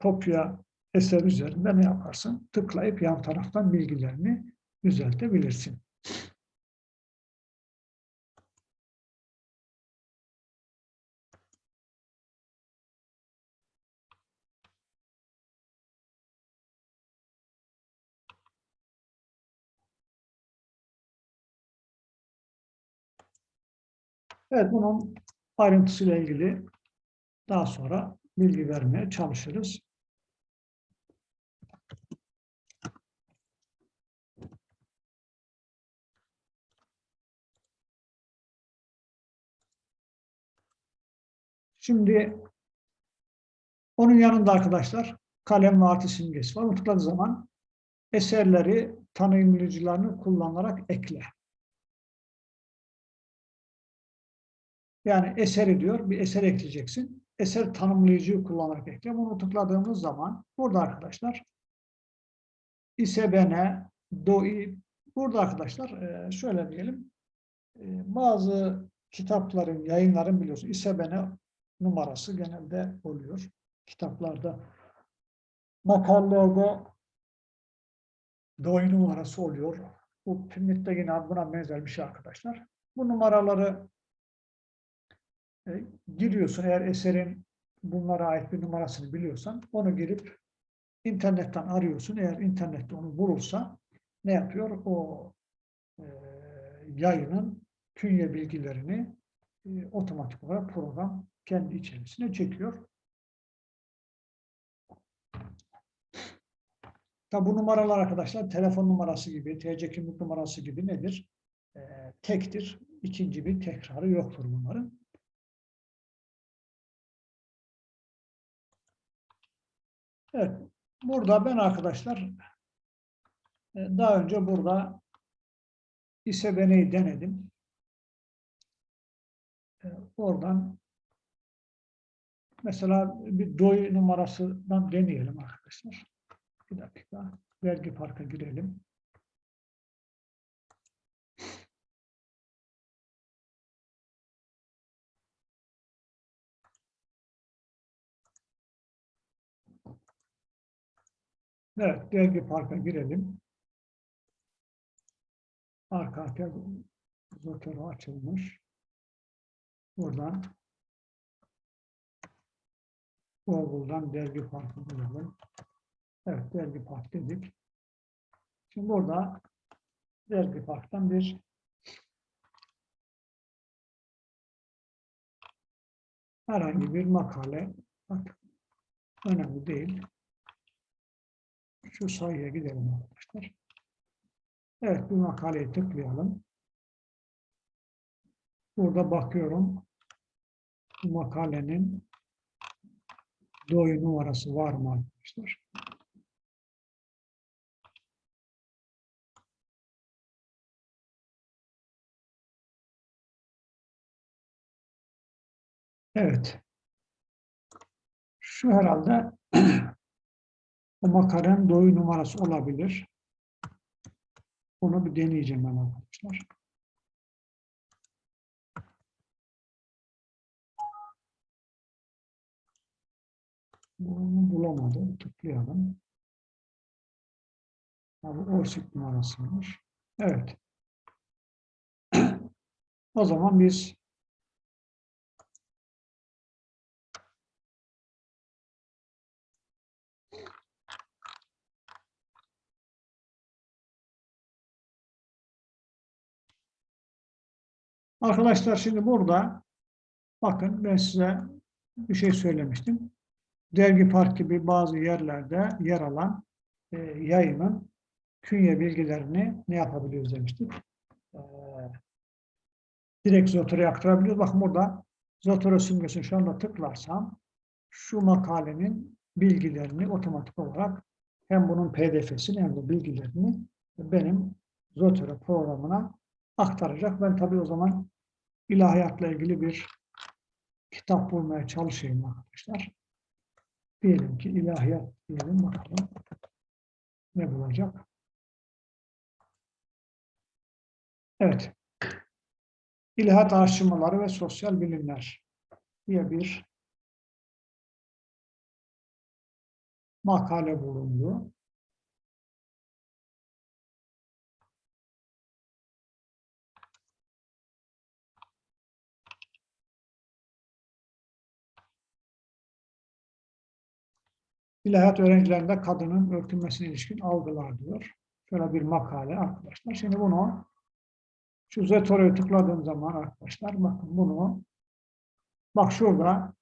kopya eser üzerinde ne yaparsın? Tıklayıp yan taraftan bilgilerini düzeltebilirsin. Evet, bunun ayrıntısıyla ilgili daha sonra bilgi vermeye çalışırız. Şimdi onun yanında arkadaşlar kalem ve artı simgesi var. Unutladığı zaman eserleri tanımlayıcılarını kullanarak ekle. Yani eseri diyor, bir eser ekleyeceksin. Eser tanımlayıcıyı kullanarak ekle. Bunu tıkladığımız zaman burada arkadaşlar isebene, doi, burada arkadaşlar e, şöyle diyelim e, bazı kitapların, yayınların biliyorsun isebene numarası genelde oluyor kitaplarda. Makalelerde doi numarası oluyor. Bu Pimmit'te yine buna benzer bir şey arkadaşlar. Bu numaraları E, giriyorsun eğer eserin bunlara ait bir numarasını biliyorsan onu girip internetten arıyorsun. Eğer internette onu bulursa ne yapıyor? O e, yayının künye bilgilerini e, otomatik olarak program kendi içerisine çekiyor. Tabi bu numaralar arkadaşlar telefon numarası gibi, TC kimlik numarası gibi nedir? E, tektir. İkinci bir tekrarı yoktur bunların. Evet. Burada ben arkadaşlar e, daha önce burada İSEBENE'yi denedim. E, oradan mesela bir DOI numarasından deneyelim arkadaşlar. Bir dakika. Vergi parka girelim. Evet, vergi parka girelim. Arka arkaya zotero açılmış. Buradan Google'dan dergi parkı bulalım. Evet, dergi park dedik. Şimdi burada dergi parktan bir herhangi bir makale bak, önemli değil. Şu sayıya gidelim arkadaşlar. Evet, bu makaleyi tıklayalım. Burada bakıyorum. Bu makalenin doyu numarası var mı arkadaşlar? Evet. Şu herhalde o makalenin doyu numarası olabilir. Onu bir deneyeceğim ben arkadaşlar. Bunu bulamadım. Tıklayalım. Abi OSIP numarasıymış. Evet. o zaman biz Arkadaşlar şimdi burada bakın ben size bir şey söylemiştim. Dergi Park gibi bazı yerlerde yer alan e, yayının künye bilgilerini ne yapabiliyoruz demiştik. E, direkt Zotero'ya aktarabiliyoruz. Bakın burada Zotero simgesini şu anda tıklarsam şu makalenin bilgilerini otomatik olarak hem bunun pdf'sini hem de bilgilerini benim Zotero programına aktaracak. Ben tabii o zaman ilahiyatla ilgili bir kitap bulmaya çalışayım arkadaşlar. Diyelim ki ilahiyat diyelim bakalım ne bulacak. Evet. İlahiyat araştırmaları ve sosyal bilimler diye bir makale bulundu. İlahiyat öğrencilerinde kadının örtülmesine ilişkin algılar diyor. Şöyle bir makale arkadaşlar. Şimdi bunu şu Zetore'ye tıkladığım zaman arkadaşlar bakın bunu bak şurada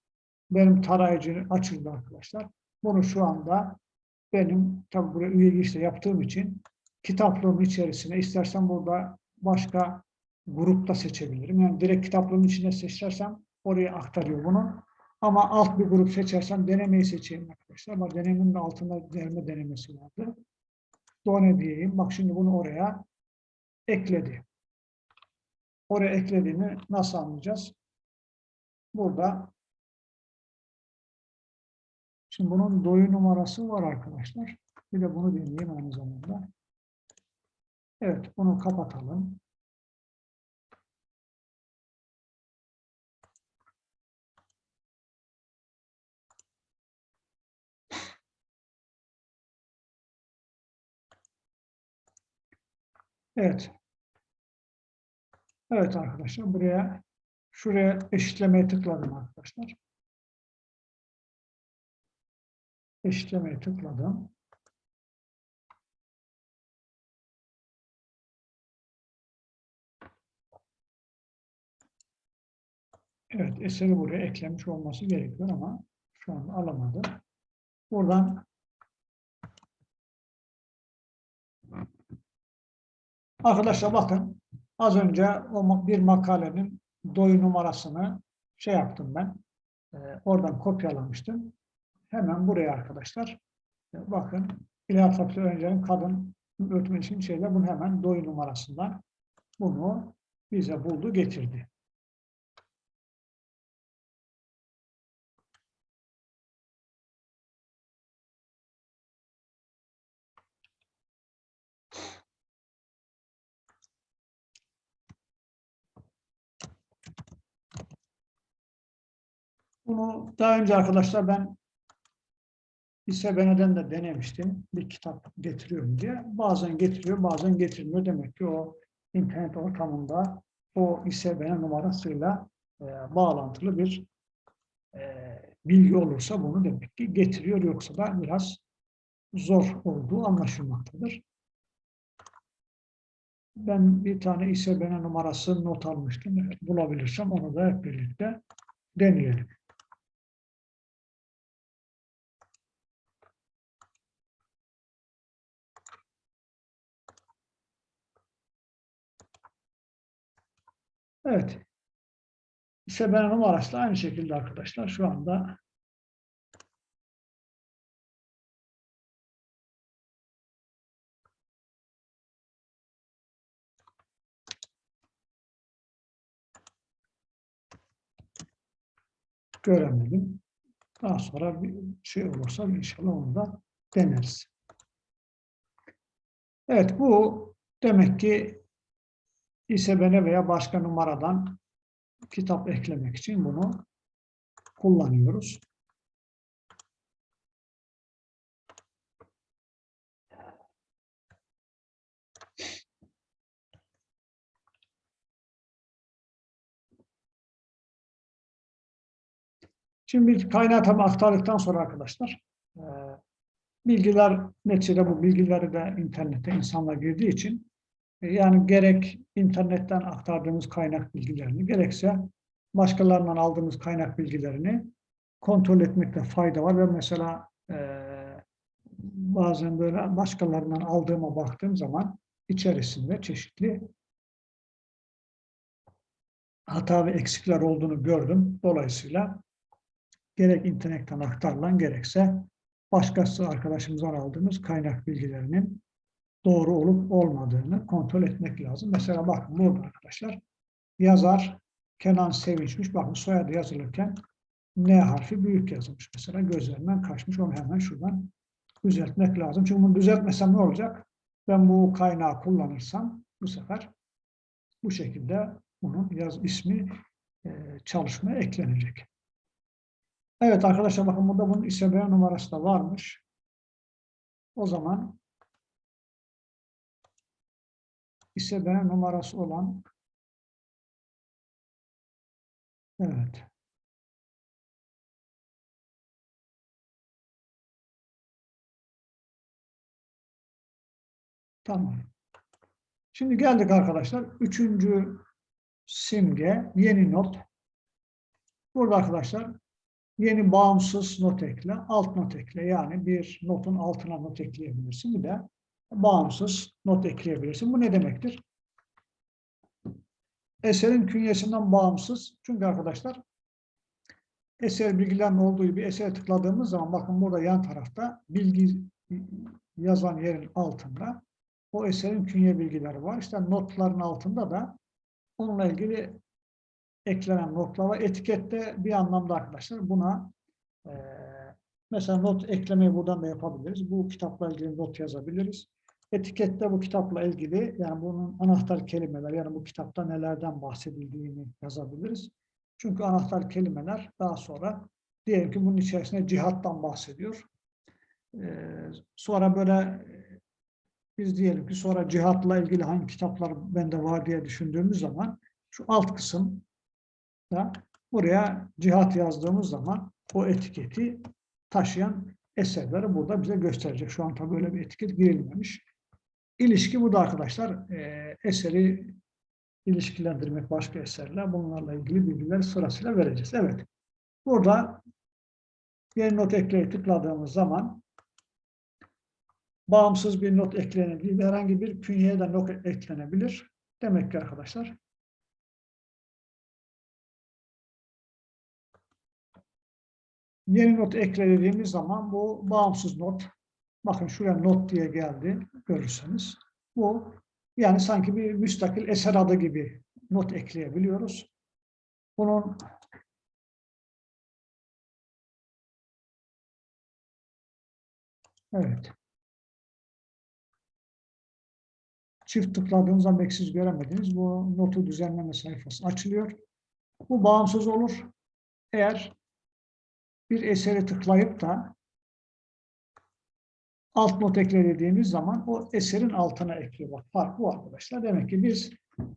benim tarayıcı açıldı arkadaşlar. Bunu şu anda benim tabi buraya üye girişte yaptığım için kitaplığım içerisine istersen burada başka grupta seçebilirim. Yani direkt kitaplığın içine seçersem oraya aktarıyor bunu. Ama alt bir grup seçersem denemeyi seçeyim arkadaşlar. Bak denemenin altında derme denemesi vardı. Done diyeyim. Bak şimdi bunu oraya ekledi. Oraya eklediğini nasıl anlayacağız? Burada şimdi bunun doyu numarası var arkadaşlar. Bir de bunu deneyeyim aynı zamanda. Evet bunu kapatalım. Evet. Evet arkadaşlar buraya Şuraya eşitlemeye tıkladım arkadaşlar. Eşitlemeye tıkladım. Evet, eseri buraya eklemiş olması gerekiyor ama şu an alamadım. Buradan Arkadaşlar bakın az önce o bir makalenin doyu numarasını şey yaptım ben. E, oradan kopyalamıştım. Hemen buraya arkadaşlar e, bakın İlhan Fakir Öncer'in kadın öğretmen için şeyler bunu hemen doyu numarasından bunu bize buldu getirdi. Bunu daha önce arkadaşlar ben İSBN'den de denemiştim. Bir kitap getiriyorum diye. Bazen getiriyor, bazen getirmiyor. Demek ki o internet ortamında o İSBN numarasıyla e, bağlantılı bir e, bilgi olursa bunu demek ki getiriyor. Yoksa da biraz zor olduğu anlaşılmaktadır. Ben bir tane İSBN numarası not almıştım. Bulabilirsem onu da hep birlikte deneyelim. Evet. Seben numarası aynı şekilde arkadaşlar şu anda göremedim. Daha sonra bir şey olursa inşallah onu da deneriz. Evet bu demek ki İSBN veya başka numaradan kitap eklemek için bunu kullanıyoruz. Şimdi kaynağı tabi aktardıktan sonra arkadaşlar e, bilgiler neticede bu bilgileri de internette insanlar girdiği için yani gerek internetten aktardığımız kaynak bilgilerini, gerekse başkalarından aldığımız kaynak bilgilerini kontrol etmekte fayda var ve mesela e, bazen böyle başkalarından aldığıma baktığım zaman içerisinde çeşitli hata ve eksikler olduğunu gördüm. Dolayısıyla gerek internetten aktarılan gerekse başkası arkadaşımızdan aldığımız kaynak bilgilerinin doğru olup olmadığını kontrol etmek lazım. Mesela bakın burada arkadaşlar yazar Kenan Sevinçmiş. Bakın soyadı yazılırken N harfi büyük yazılmış. Mesela gözlerinden kaçmış. Onu hemen şuradan düzeltmek lazım. Çünkü bunu düzeltmesem ne olacak? Ben bu kaynağı kullanırsam bu sefer bu şekilde bunun yaz ismi e, çalışmaya eklenecek. Evet arkadaşlar bakın burada bunun ISBN numarası da varmış. O zaman ISBN numarası olan evet Tamam. Şimdi geldik arkadaşlar. Üçüncü simge, yeni not. Burada arkadaşlar yeni bağımsız not ekle, alt not ekle. Yani bir notun altına not ekleyebilirsin. Bir de bağımsız not ekleyebilirsin. Bu ne demektir? Eserin künyesinden bağımsız. Çünkü arkadaşlar eser bilgilerin olduğu bir esere tıkladığımız zaman bakın burada yan tarafta bilgi yazan yerin altında o eserin künye bilgileri var. İşte notların altında da onunla ilgili eklenen notlar var. Etikette bir anlamda arkadaşlar buna e, mesela not eklemeyi buradan da yapabiliriz. Bu kitapla ilgili not yazabiliriz. Etikette bu kitapla ilgili yani bunun anahtar kelimeler yani bu kitapta nelerden bahsedildiğini yazabiliriz. Çünkü anahtar kelimeler daha sonra diyelim ki bunun içerisinde cihattan bahsediyor. Ee, sonra böyle biz diyelim ki sonra cihatla ilgili hangi kitaplar bende var diye düşündüğümüz zaman şu alt kısım da buraya cihat yazdığımız zaman o etiketi taşıyan eserleri burada bize gösterecek. Şu an tabii böyle bir etiket girilmemiş. İlişki bu da arkadaşlar. E, eseri ilişkilendirmek başka eserler. Bunlarla ilgili bilgiler sırasıyla vereceğiz. Evet. Burada bir not ekleye tıkladığımız zaman bağımsız bir not eklenebilir. Herhangi bir künyeye de not eklenebilir. Demek ki arkadaşlar yeni not eklediğimiz zaman bu bağımsız not bakın şuraya not diye geldi görürseniz bu yani sanki bir müstakil eser adı gibi not ekleyebiliyoruz. Bunun Evet. Çift tıkladığınız zaman belki siz göremediniz. Bu notu düzenleme sayfası açılıyor. Bu bağımsız olur. Eğer bir eseri tıklayıp da alt not ekle dediğimiz zaman o eserin altına ekliyor. Bak fark bu arkadaşlar. Demek ki biz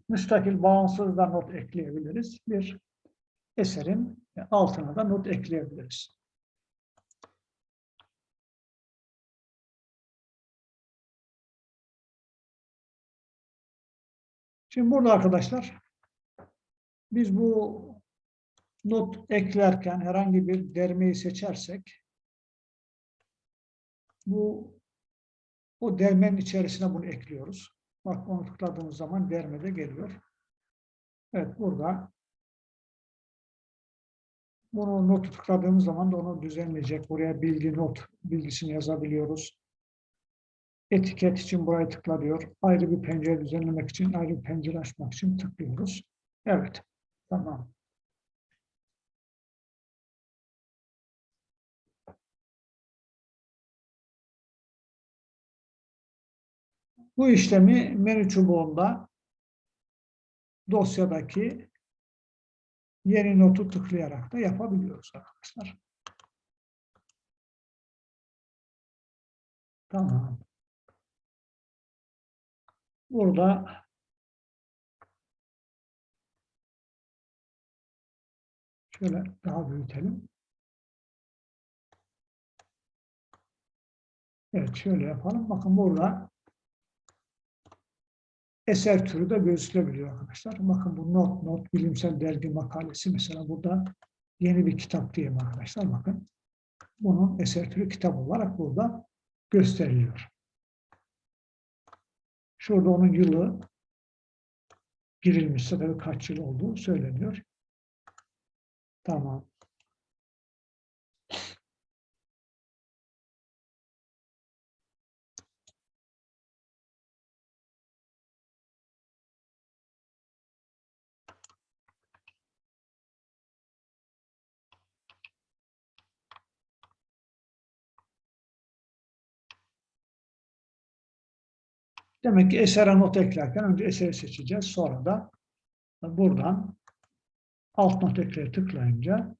müstakil bağımsız da not ekleyebiliriz. Bir eserin altına da not ekleyebiliriz. Şimdi burada arkadaşlar biz bu not eklerken herhangi bir dermeyi seçersek bu o dermenin içerisine bunu ekliyoruz. Bak onu tıkladığımız zaman dermede geliyor. Evet burada bunu notu tıkladığımız zaman da onu düzenleyecek. Buraya bilgi not bilgisini yazabiliyoruz. Etiket için buraya tıklanıyor. Ayrı bir pencere düzenlemek için, ayrı bir pencere açmak için tıklıyoruz. Evet. Tamam. Bu işlemi menü çubuğunda dosyadaki yeni notu tıklayarak da yapabiliyoruz arkadaşlar. Tamam. Burada şöyle daha büyütelim. Evet şöyle yapalım. Bakın burada eser türü de gözükebiliyor arkadaşlar. Bakın bu not, not bilimsel dergi makalesi mesela burada yeni bir kitap diyeyim arkadaşlar. Bakın bunun eser türü kitap olarak burada gösteriliyor. Şurada onun yılı girilmişse tabii kaç yıl olduğu söyleniyor. Tamam. Demek ki esere not eklerken önce eseri seçeceğiz. Sonra da buradan alt not ekleye tıklayınca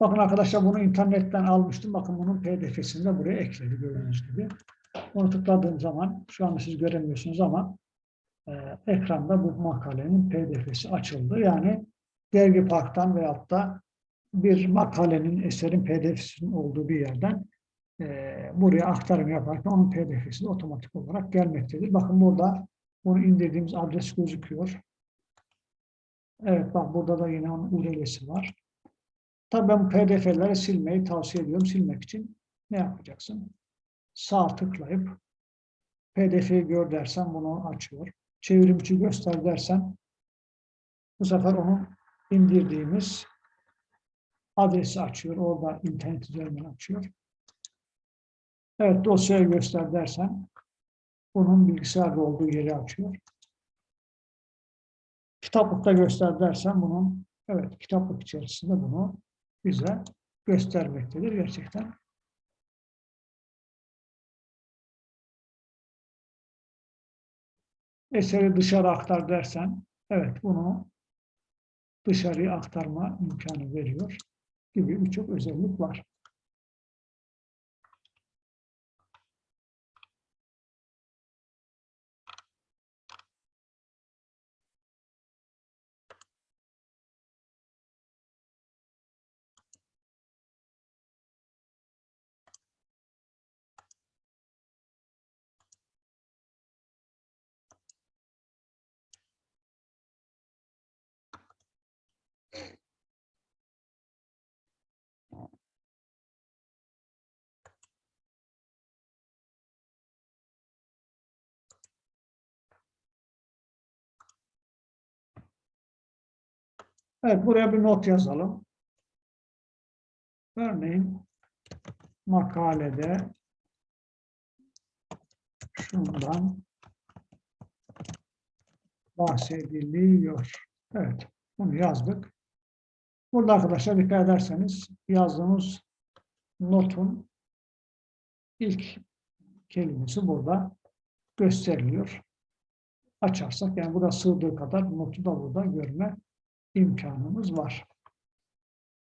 bakın arkadaşlar bunu internetten almıştım. Bakın bunun pdf'sini de buraya ekledi gördüğünüz gibi. Onu tıkladığım zaman şu anda siz göremiyorsunuz ama e, ekranda bu makalenin pdf'si açıldı. Yani Dergi Park'tan veyahut da bir makalenin, eserin pdf'sinin olduğu bir yerden e, buraya aktarım yaparken onun pdf'si otomatik olarak gelmektedir. Bakın burada bunu indirdiğimiz adres gözüküyor. Evet bak burada da yine onun URL'si var. Tabii ben pdf'leri silmeyi tavsiye ediyorum. Silmek için ne yapacaksın? Sağ tıklayıp pdf'yi gör dersen bunu açıyor. Çevrimçi göster dersen bu sefer onun indirdiğimiz adresi açıyor. Orada internet üzerinden açıyor. Evet dosyayı göster dersen bunun bilgisayarda olduğu yeri açıyor. Kitaplıkta göster dersen bunun evet kitaplık içerisinde bunu bize göstermektedir gerçekten. Eseri dışarı aktar dersen evet bunu dışarıya aktarma imkanı veriyor gibi birçok özellik var. Evet, buraya bir not yazalım. Örneğin makalede şundan bahsediliyor. Evet, bunu yazdık. Burada arkadaşlar dikkat ederseniz yazdığımız notun ilk kelimesi burada gösteriliyor. Açarsak yani burada sığdığı kadar notu da burada görme imkanımız var.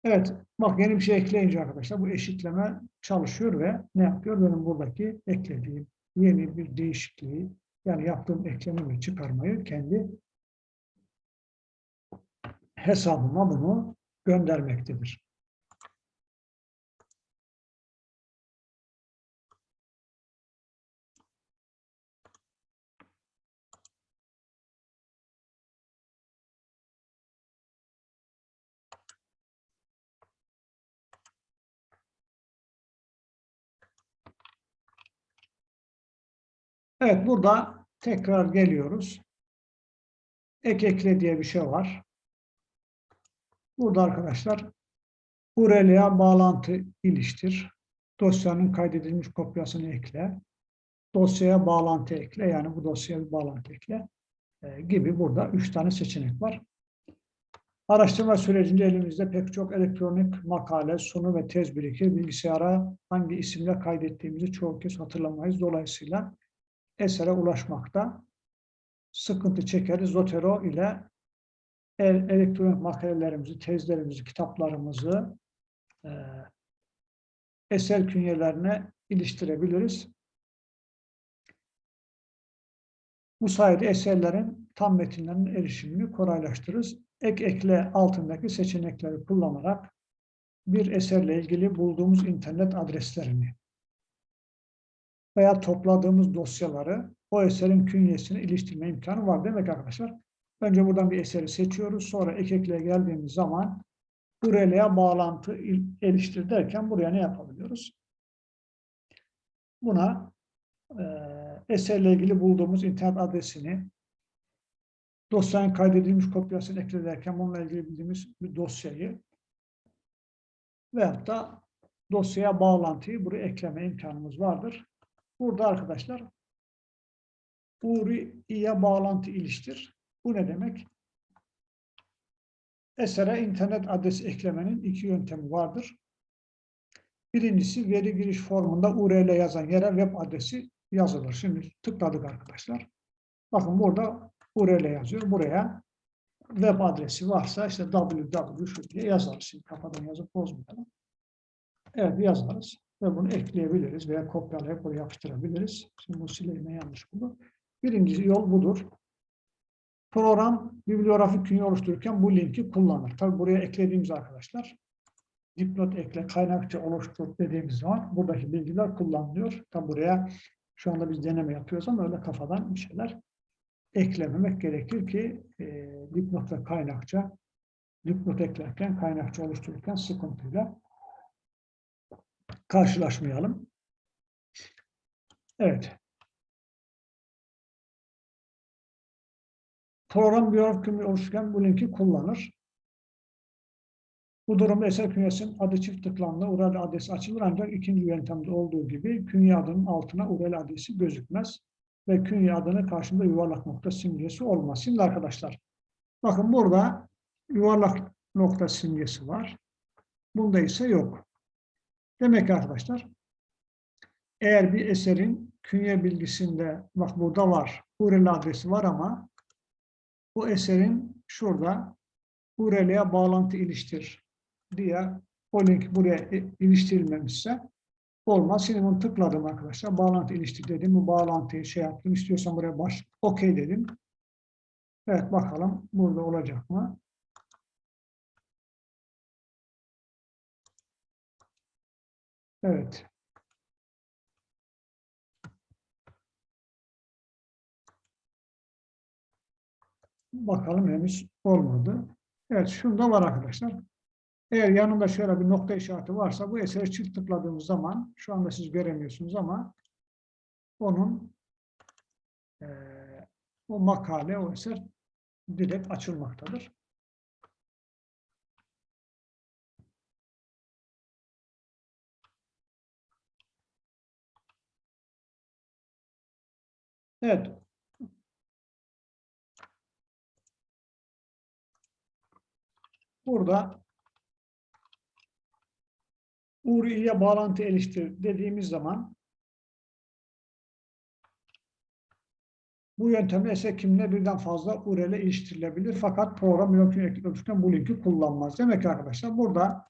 Evet, bak yeni bir şey ekleyince arkadaşlar bu eşitleme çalışıyor ve ne yapıyor? Benim buradaki eklediğim yeni bir değişikliği yani yaptığım ekleme ve çıkarmayı kendi hesabıma bunu göndermektedir. Evet, burada tekrar geliyoruz. Ek ekle diye bir şey var. Burada arkadaşlar URL'ye bağlantı iliştir. Dosyanın kaydedilmiş kopyasını ekle. Dosyaya bağlantı ekle. Yani bu dosyaya bir bağlantı ekle. E, gibi burada üç tane seçenek var. Araştırma sürecinde elimizde pek çok elektronik makale, sunu ve tez birikir. Bilgisayara hangi isimle kaydettiğimizi çoğu kez hatırlamayız. Dolayısıyla esere ulaşmakta sıkıntı çekeriz. Zotero ile elektronik makalelerimizi, tezlerimizi, kitaplarımızı e, eser künyelerine iliştirebiliriz. Bu sayede eserlerin tam metinlerinin erişimini kolaylaştırırız. Ek ekle altındaki seçenekleri kullanarak bir eserle ilgili bulduğumuz internet adreslerini veya topladığımız dosyaları o eserin künyesine iliştirme imkanı var demek arkadaşlar. Önce buradan bir eseri seçiyoruz. Sonra ek ekle geldiğimiz zaman URL'ye bağlantı iliştir derken buraya ne yapabiliyoruz? Buna e, eserle ilgili bulduğumuz internet adresini dosyanın kaydedilmiş kopyasını eklederken bununla ilgili bildiğimiz bir dosyayı veyahut da dosyaya bağlantıyı buraya ekleme imkanımız vardır. Burada arkadaşlar URI'ye bağlantı iliştir. Bu ne demek? Esere internet adresi eklemenin iki yöntemi vardır. Birincisi veri giriş formunda URL yazan yere web adresi yazılır. Şimdi tıkladık arkadaşlar. Bakın burada URL yazıyor. Buraya web adresi varsa işte www şu diye yazarız. Şimdi kafadan yazıp bozmayalım. Evet yazarız ve bunu ekleyebiliriz veya kopyalayıp oraya yapıştırabiliriz. Şimdi bu sileyime yanlış buldu. Birinci yol budur. Program bibliografik künye oluştururken bu linki kullanır. Tabi buraya eklediğimiz arkadaşlar dipnot ekle, kaynakça oluştur dediğimiz zaman buradaki bilgiler kullanılıyor. Tabi buraya şu anda biz deneme yapıyoruz ama öyle kafadan bir şeyler eklememek gerekir ki e, dipnot ve kaynakça dipnot eklerken, kaynakça oluştururken sıkıntıyla karşılaşmayalım. Evet. Program biyografik kümü oluştururken bu linki kullanır. Bu durumda eser künyesinin adı çift tıklanma URL adresi açılır ancak ikinci yöntemde olduğu gibi künye adının altına URL adresi gözükmez ve künye adının karşında yuvarlak nokta simgesi olmaz. Şimdi arkadaşlar bakın burada yuvarlak nokta simgesi var. Bunda ise yok. Demek ki arkadaşlar eğer bir eserin künye bilgisinde bak burada var URL adresi var ama bu eserin şurada URL'ye bağlantı iliştir diye o link buraya iliştirilmemişse olmaz. Şimdi bunu tıkladım arkadaşlar. Bağlantı iliştir dedim. Bu bağlantıyı şey yaptım. İstiyorsan buraya baş OK dedim. Evet bakalım burada olacak mı? Evet. Bakalım henüz olmadı. Evet şunda var arkadaşlar. Eğer yanında şöyle bir nokta işareti varsa bu eseri çift tıkladığımız zaman şu anda siz göremiyorsunuz ama onun e, o makale, o eser direkt açılmaktadır. Evet. Burada URI'ye bağlantı eleştir dediğimiz zaman bu yöntemle ise kimle birden fazla URL ile iliştirilebilir. Fakat program mümkün ekliyorken bu linki kullanmaz. Demek ki arkadaşlar burada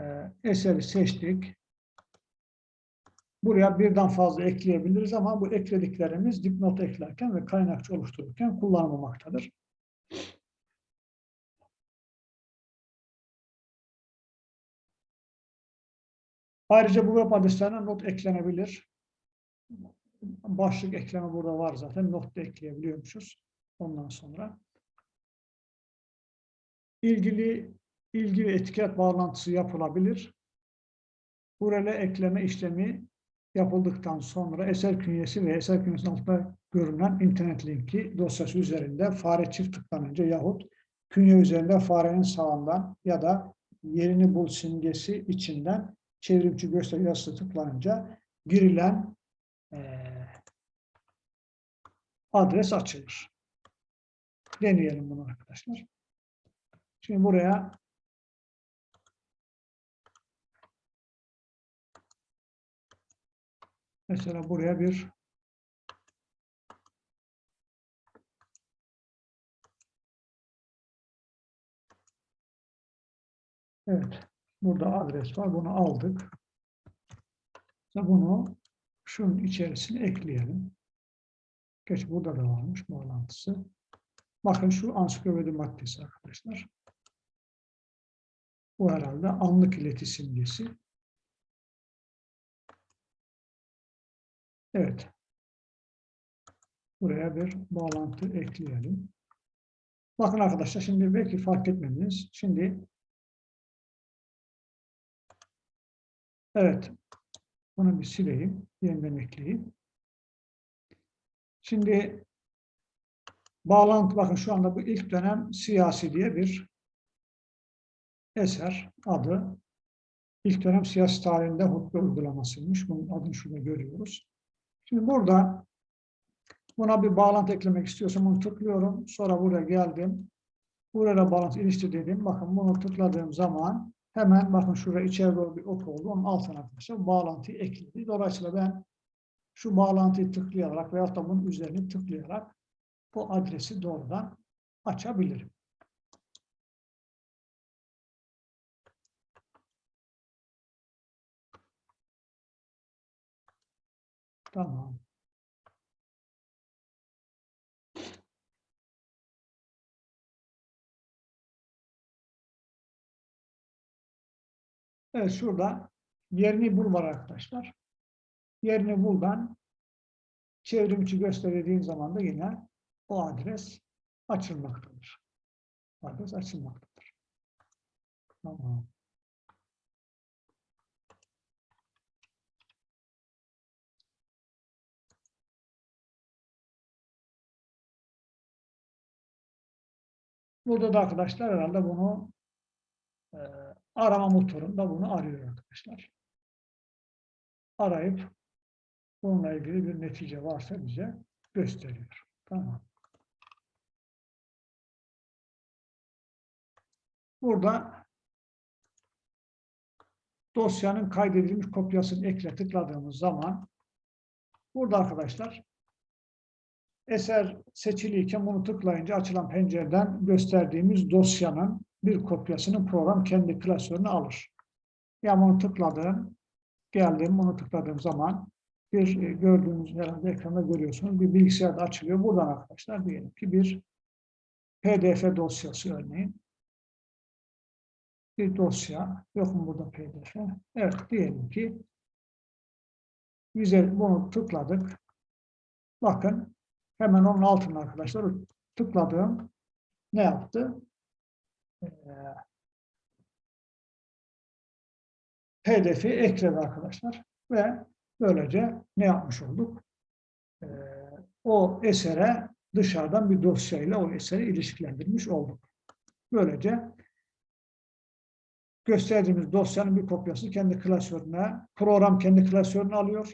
e, eseri seçtik. Buraya birden fazla ekleyebiliriz ama bu eklediklerimiz dipnot eklerken ve kaynakçı oluştururken kullanılmamaktadır. Ayrıca bu web adreslerine not eklenebilir. Başlık ekleme burada var zaten. Not da ekleyebiliyormuşuz. Ondan sonra. ilgili ilgi ve etiket bağlantısı yapılabilir. Buraya ekleme işlemi yapıldıktan sonra eser künyesi ve eser künyesinin altında görünen internet linki dosyası üzerinde fare çift tıklanınca yahut künye üzerinde farenin sağından ya da yerini bul simgesi içinden çevrimçi gösteri yazısı tıklanınca girilen e, adres açılır. Deneyelim bunu arkadaşlar. Şimdi buraya mesela buraya bir Evet. Burada adres var. Bunu aldık. Bunu şunun içerisine ekleyelim. Geç burada da varmış bağlantısı. Bakın şu ansiklopedi maddesi arkadaşlar. Bu herhalde anlık ileti simgesi. Evet. Buraya bir bağlantı ekleyelim. Bakın arkadaşlar şimdi belki fark etmediniz. Şimdi Evet. Bunu bir sileyim. Yeniden ekleyeyim. Şimdi bağlantı bakın şu anda bu ilk dönem siyasi diye bir eser adı. İlk dönem siyasi tarihinde hutbe uygulamasıymış. Bunun adını şurada görüyoruz. Şimdi burada buna bir bağlantı eklemek istiyorsam bunu tıklıyorum. Sonra buraya geldim. Buraya bağlantı iliştir dedim. Bakın bunu tıkladığım zaman Hemen bakın şurada içeri doğru bir ok oldu. Onun altına arkadaşlar bağlantıyı ekledi. Dolayısıyla ben şu bağlantıyı tıklayarak veyahut da bunun üzerine tıklayarak bu adresi doğrudan açabilirim. Tamam. Evet şurada yerini bul var arkadaşlar. Yerini buldan çevrimçi gösterdiğin zaman da yine o adres açılmaktadır. Adres açılmaktadır. Tamam. Burada da arkadaşlar herhalde bunu e, arama motorunda bunu arıyor arkadaşlar. Arayıp bununla ilgili bir netice varsa bize gösteriyor. Tamam. Burada dosyanın kaydedilmiş kopyasını ekle tıkladığımız zaman burada arkadaşlar eser seçiliyken bunu tıklayınca açılan pencereden gösterdiğimiz dosyanın bir kopyasını program kendi klasörüne alır. Yani bunu tıkladım, geldim, bunu tıkladığım zaman bir e, gördüğünüz herhalde ekranda görüyorsunuz bir bilgisayarda açılıyor. Buradan arkadaşlar diyelim ki bir PDF dosyası örneğin. Bir dosya. Yok mu burada PDF? Evet diyelim ki güzel bunu tıkladık. Bakın hemen onun altına arkadaşlar tıkladığım ne yaptı? hedefi ekledi arkadaşlar. Ve böylece ne yapmış olduk? Ee, o esere dışarıdan bir dosyayla o eseri ilişkilendirmiş olduk. Böylece gösterdiğimiz dosyanın bir kopyası kendi klasörüne, program kendi klasörüne alıyor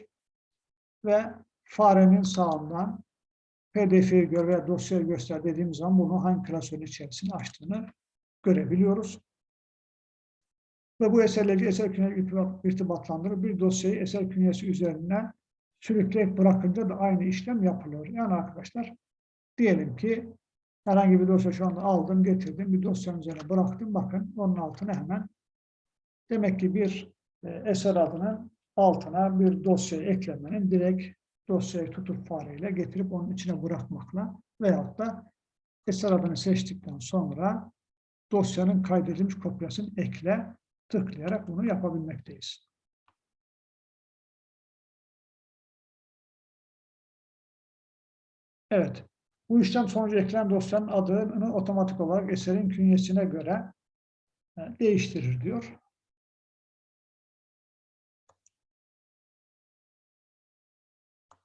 ve farenin sağından PDF'yi gör veya dosyayı göster dediğim zaman bunu hangi klasörün içerisine açtığını görebiliyoruz. Ve bu eserleri eser künyesi irtibatlandırır. Bir dosyayı eser künyesi üzerinden sürükleyip bırakınca da aynı işlem yapılıyor. Yani arkadaşlar diyelim ki herhangi bir dosya şu anda aldım, getirdim, bir dosyanın üzerine bıraktım. Bakın onun altına hemen demek ki bir e, eser adının altına bir dosyayı eklemenin direkt dosyayı tutup fareyle getirip onun içine bırakmakla veyahut da eser adını seçtikten sonra dosyanın kaydedilmiş kopyasını ekle tıklayarak bunu yapabilmekteyiz. Evet. Bu işlem sonucu eklenen dosyanın adını otomatik olarak eserin künyesine göre e, değiştirir diyor.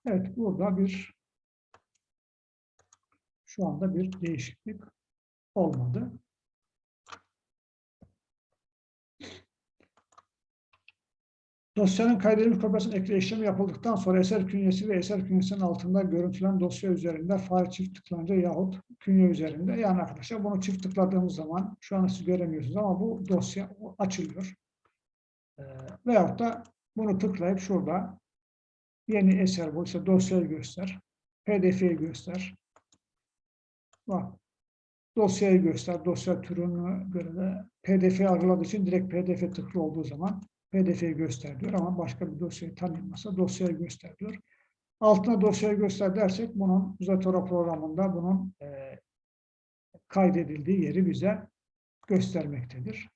Evet, burada bir şu anda bir değişiklik olmadı. Dosyanın kaydedilmiş kopyasının ekle işlemi yapıldıktan sonra eser künyesi ve eser künyesinin altında görüntülen dosya üzerinde fare çift tıklanınca yahut künye üzerinde. Yani arkadaşlar bunu çift tıkladığımız zaman şu an siz göremiyorsunuz ama bu dosya açılıyor. Ee, veyahut da bunu tıklayıp şurada yeni eser bu dosyayı göster. PDF'yi göster. Bak dosyayı göster. Dosya türünü göre de PDF algıladığı için direkt PDF tıklı olduğu zaman PDF'yi göster diyor ama başka bir dosyayı tanımasa dosyayı göster diyor. Altına dosyayı göster dersek bunun Zatora programında bunun e, kaydedildiği yeri bize göstermektedir.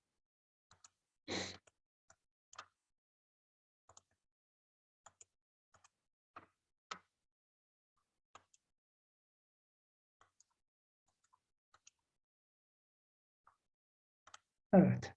Evet.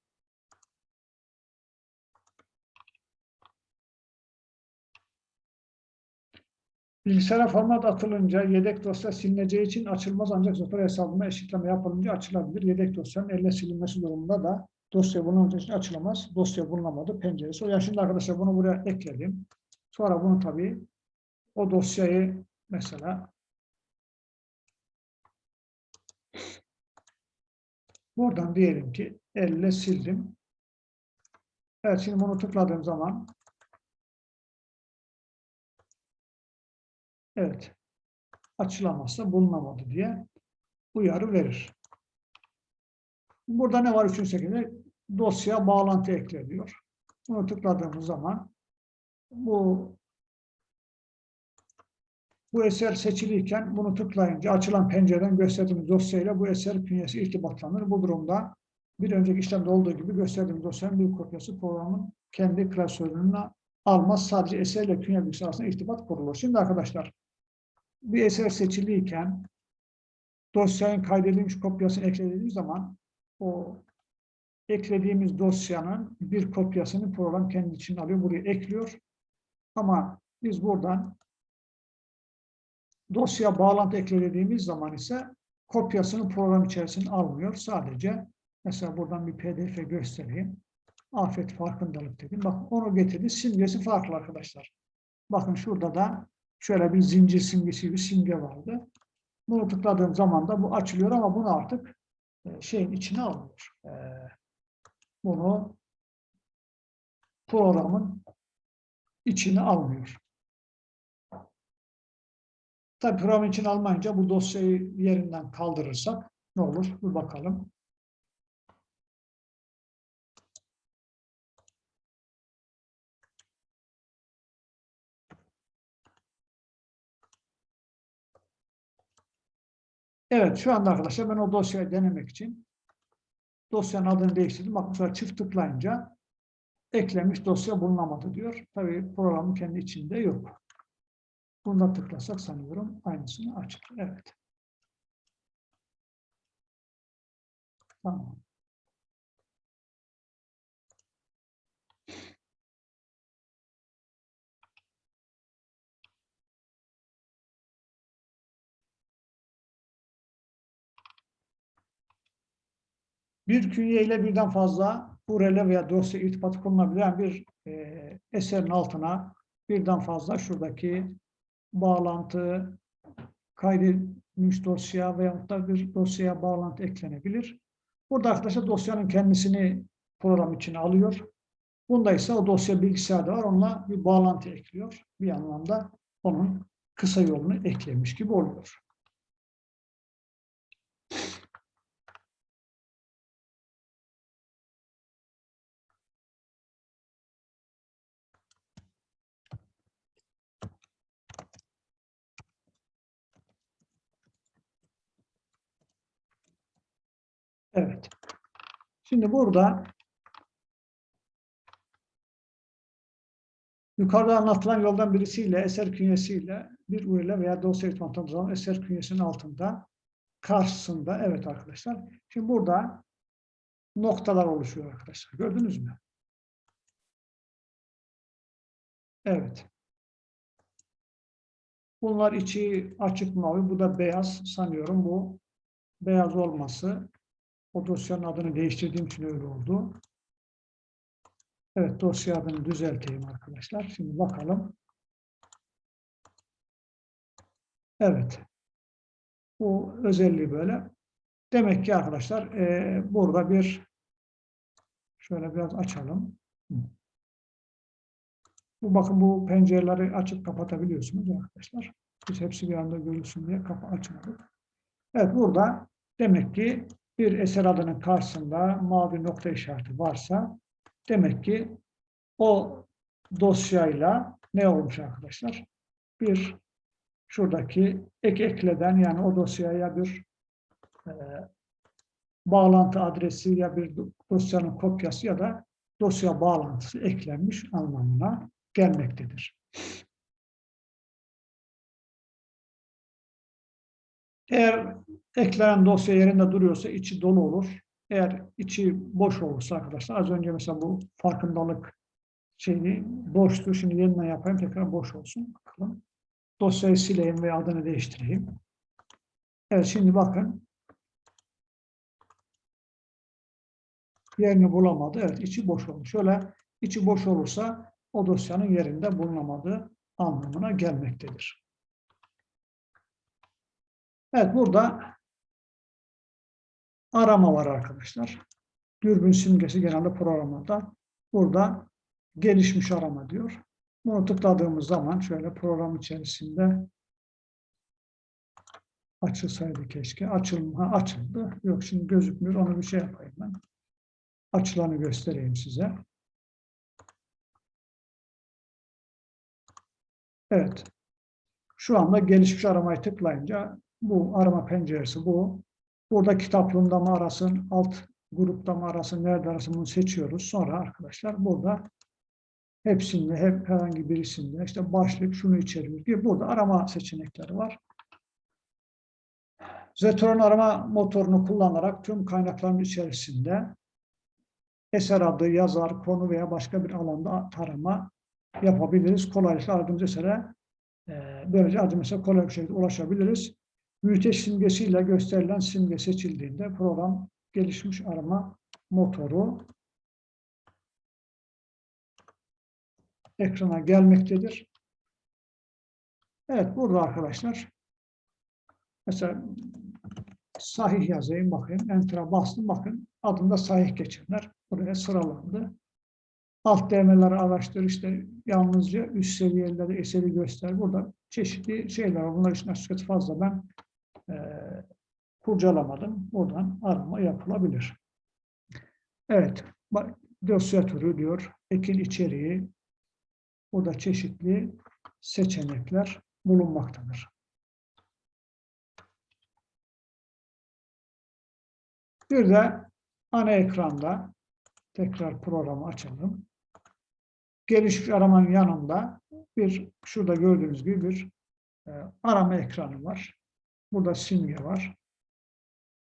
Bilgisayara format atılınca yedek dosya silineceği için açılmaz ancak Zotor hesabına eşitleme yapılınca açılabilir. Yedek dosyanın elle silinmesi durumunda da dosya bulunduğu için açılamaz. Dosya bulunamadı penceresi. O yani şimdi arkadaşlar bunu buraya ekledim. Sonra bunu tabii o dosyayı mesela buradan diyelim ki elle sildim. Evet şimdi bunu tıkladığım zaman Evet. Açılamazsa bulunamadı diye uyarı verir. Burada ne var üçüncü şekilde? Dosya bağlantı ekle diyor. Bunu tıkladığımız zaman bu bu eser seçiliyken bunu tıklayınca açılan pencereden gösterdiğimiz dosyayla bu eser künyesi irtibatlanır. Bu durumda bir önceki işlemde olduğu gibi gösterdiğimiz dosyanın bir kopyası programın kendi klasörüne almaz. Sadece eserle künye bilgisi arasında irtibat kurulur. Şimdi arkadaşlar bir eser seçiliyken dosyanın kaydedilmiş kopyasını eklediğimiz zaman o eklediğimiz dosyanın bir kopyasını program kendi için alıyor, buraya ekliyor. Ama biz buradan dosya bağlantı eklediğimiz zaman ise kopyasını program içerisine almıyor. Sadece mesela buradan bir pdf göstereyim. Afet farkındalık dedim. Bakın onu getirdi. Simgesi farklı arkadaşlar. Bakın şurada da şöyle bir zincir simgesi bir simge vardı. Bunu tıkladığım zaman da bu açılıyor ama bunu artık e, şeyin içine almıyor. E, bunu programın içine almıyor. Tabii programın içine almayınca bu dosyayı yerinden kaldırırsak ne olur? Bir bakalım. Evet, şu anda arkadaşlar ben o dosyayı denemek için dosyanın adını değiştirdim. Bakın sonra çift tıklayınca eklenmiş dosya bulunamadı diyor. Tabii programın kendi içinde yok. Bunda tıklasak sanıyorum aynısını açık. Evet. Tamam. Bir künye birden fazla URL veya dosya irtibatı konulabilen bir e, eserin altına birden fazla şuradaki bağlantı kaydedilmiş dosya veyahut da bir dosyaya bağlantı eklenebilir. Burada arkadaşlar dosyanın kendisini program içine alıyor. Bunda ise o dosya bilgisayarda var. Onunla bir bağlantı ekliyor. Bir anlamda onun kısa yolunu eklemiş gibi oluyor. Evet. Şimdi burada yukarıda anlatılan yoldan birisiyle, eser künyesiyle bir URL veya dosya yutmantamız zaman eser künyesinin altında karşısında, evet arkadaşlar. Şimdi burada noktalar oluşuyor arkadaşlar. Gördünüz mü? Evet. Bunlar içi açık mavi, bu da beyaz sanıyorum. Bu beyaz olması o dosyanın adını değiştirdiğim için öyle oldu. Evet, dosya adını düzelteyim arkadaşlar. Şimdi bakalım. Evet. Bu özelliği böyle. Demek ki arkadaşlar e, burada bir şöyle biraz açalım. Bu bakın bu pencereleri açıp kapatabiliyorsunuz arkadaşlar. Biz hepsi bir anda görülsün diye kapı açmadık. Evet burada demek ki bir eser adının karşısında mavi nokta işareti varsa demek ki o dosyayla ne olmuş arkadaşlar? Bir şuradaki ek ekleden yani o dosyaya bir e, bağlantı adresi ya bir dosyanın kopyası ya da dosya bağlantısı eklenmiş anlamına gelmektedir. Eğer eklenen dosya yerinde duruyorsa içi dolu olur. Eğer içi boş olursa arkadaşlar az önce mesela bu farkındalık şeyi boştu. Şimdi yeniden yapayım tekrar boş olsun. Bakalım. Dosyayı sileyim ve adını değiştireyim. Evet şimdi bakın. Yerini bulamadı. Evet içi boş olmuş. Şöyle içi boş olursa o dosyanın yerinde bulunamadığı anlamına gelmektedir. Evet burada arama var arkadaşlar. Dürbün simgesi genelde programda. Burada gelişmiş arama diyor. Bunu tıkladığımız zaman şöyle program içerisinde açılsaydı keşke. Açılma açıldı. Yok şimdi gözükmüyor. Onu bir şey yapayım ben. Açılanı göstereyim size. Evet. Şu anda gelişmiş aramayı tıklayınca bu arama penceresi bu. Burada kitaplığında mı arasın, alt grupta mı arasın, nerede arasın bunu seçiyoruz. Sonra arkadaşlar burada hepsinde, hep herhangi birisinde işte başlık şunu içeriyor diye burada arama seçenekleri var. Zetron arama motorunu kullanarak tüm kaynakların içerisinde eser adı, yazar, konu veya başka bir alanda tarama yapabiliriz. Kolaylıkla aradığımız esere e, böylece aradığımız kolay bir şekilde ulaşabiliriz. Büyüteç simgesiyle gösterilen simge seçildiğinde program gelişmiş arama motoru ekrana gelmektedir. Evet burada arkadaşlar mesela sahih yazayım bakayım. Enter'a bastım bakın adında sahih geçenler buraya sıralandı. Alt değerleri araştır işte yalnızca üst seviyeleri eseri göster. Burada çeşitli şeyler var. Bunlar için açıkçası fazla ben e, kurcalamadım. Buradan arama yapılabilir. Evet. Dosya türü diyor. Ekin içeriği. Burada çeşitli seçenekler bulunmaktadır. Bir de ana ekranda tekrar programı açalım. Gelişmiş aramanın yanında bir şurada gördüğünüz gibi bir e, arama ekranı var. Burada simge var.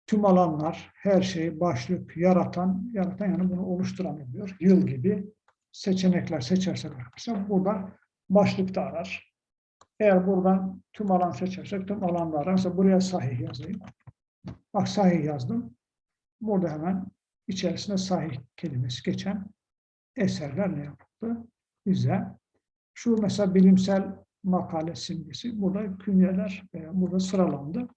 Tüm alanlar, her şey, başlık, yaratan, yaratan yani bunu oluşturan diyor. Yıl gibi seçenekler seçersek arkadaşlar burada başlıkta arar. Eğer buradan tüm alan seçersek tüm alanda arar. Mesela buraya sahih yazayım. Bak sahih yazdım. Burada hemen içerisinde sahih kelimesi geçen eserler ne yapıldı? Bize şu mesela bilimsel makale simgesi. Burada künyeler e, burada sıralandı.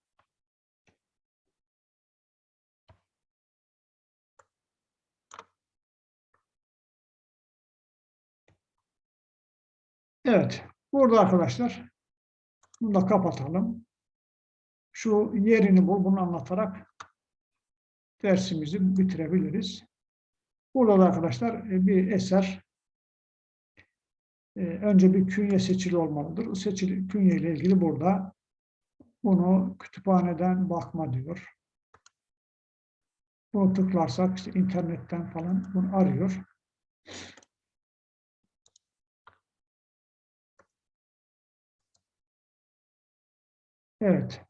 Evet. Burada arkadaşlar bunu da kapatalım. Şu yerini bul, bunu anlatarak dersimizi bitirebiliriz. Burada da arkadaşlar e, bir eser önce bir künye seçili olmalıdır. O seçili künye ile ilgili burada bunu kütüphaneden bakma diyor. Bunu tıklarsak işte internetten falan bunu arıyor. Evet.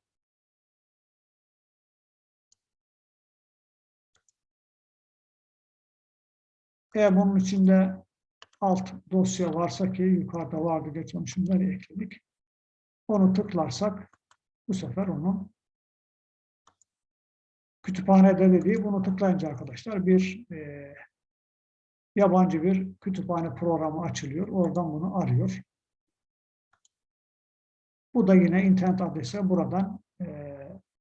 Eğer bunun içinde alt dosya varsa ki yukarıda vardı geçen şunları ekledik. Onu tıklarsak bu sefer onu kütüphanede dediği bunu tıklayınca arkadaşlar bir e, yabancı bir kütüphane programı açılıyor. Oradan bunu arıyor. Bu da yine internet adresi buradan e,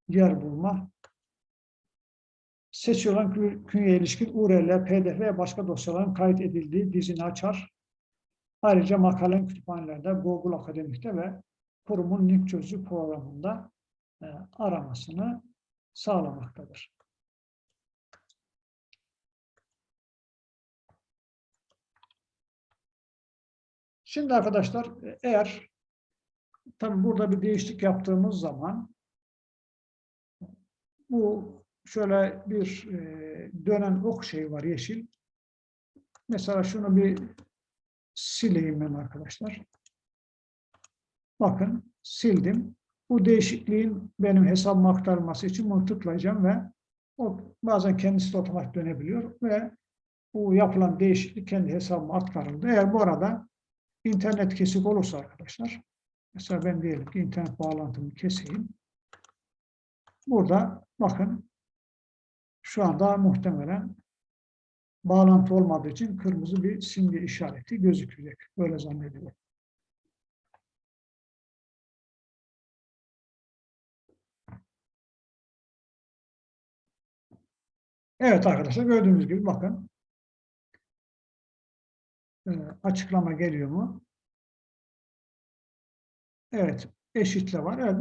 yer bulma. Seçilen künyeye ilişkin URL, PDF ve başka dosyaların kayıt edildiği dizini açar. Ayrıca makalen kütüphanelerde, Google Akademik'te ve kurumun link çözücü programında e, aramasını sağlamaktadır. Şimdi arkadaşlar eğer tabi burada bir değişiklik yaptığımız zaman bu şöyle bir e, dönen ok şey var yeşil. Mesela şunu bir sileyim ben arkadaşlar. Bakın sildim. Bu değişikliğin benim hesabıma aktarılması için bunu tıklayacağım ve o bazen kendisi otomatik dönebiliyor ve bu yapılan değişiklik kendi hesabıma aktarıldı. Eğer bu arada internet kesik olursa arkadaşlar mesela ben diyelim ki internet bağlantımı keseyim. Burada bakın şu anda muhtemelen bağlantı olmadığı için kırmızı bir simge işareti gözükecek. Böyle zannediyorum. Evet arkadaşlar gördüğünüz gibi bakın ee, açıklama geliyor mu? Evet eşitle var. Evet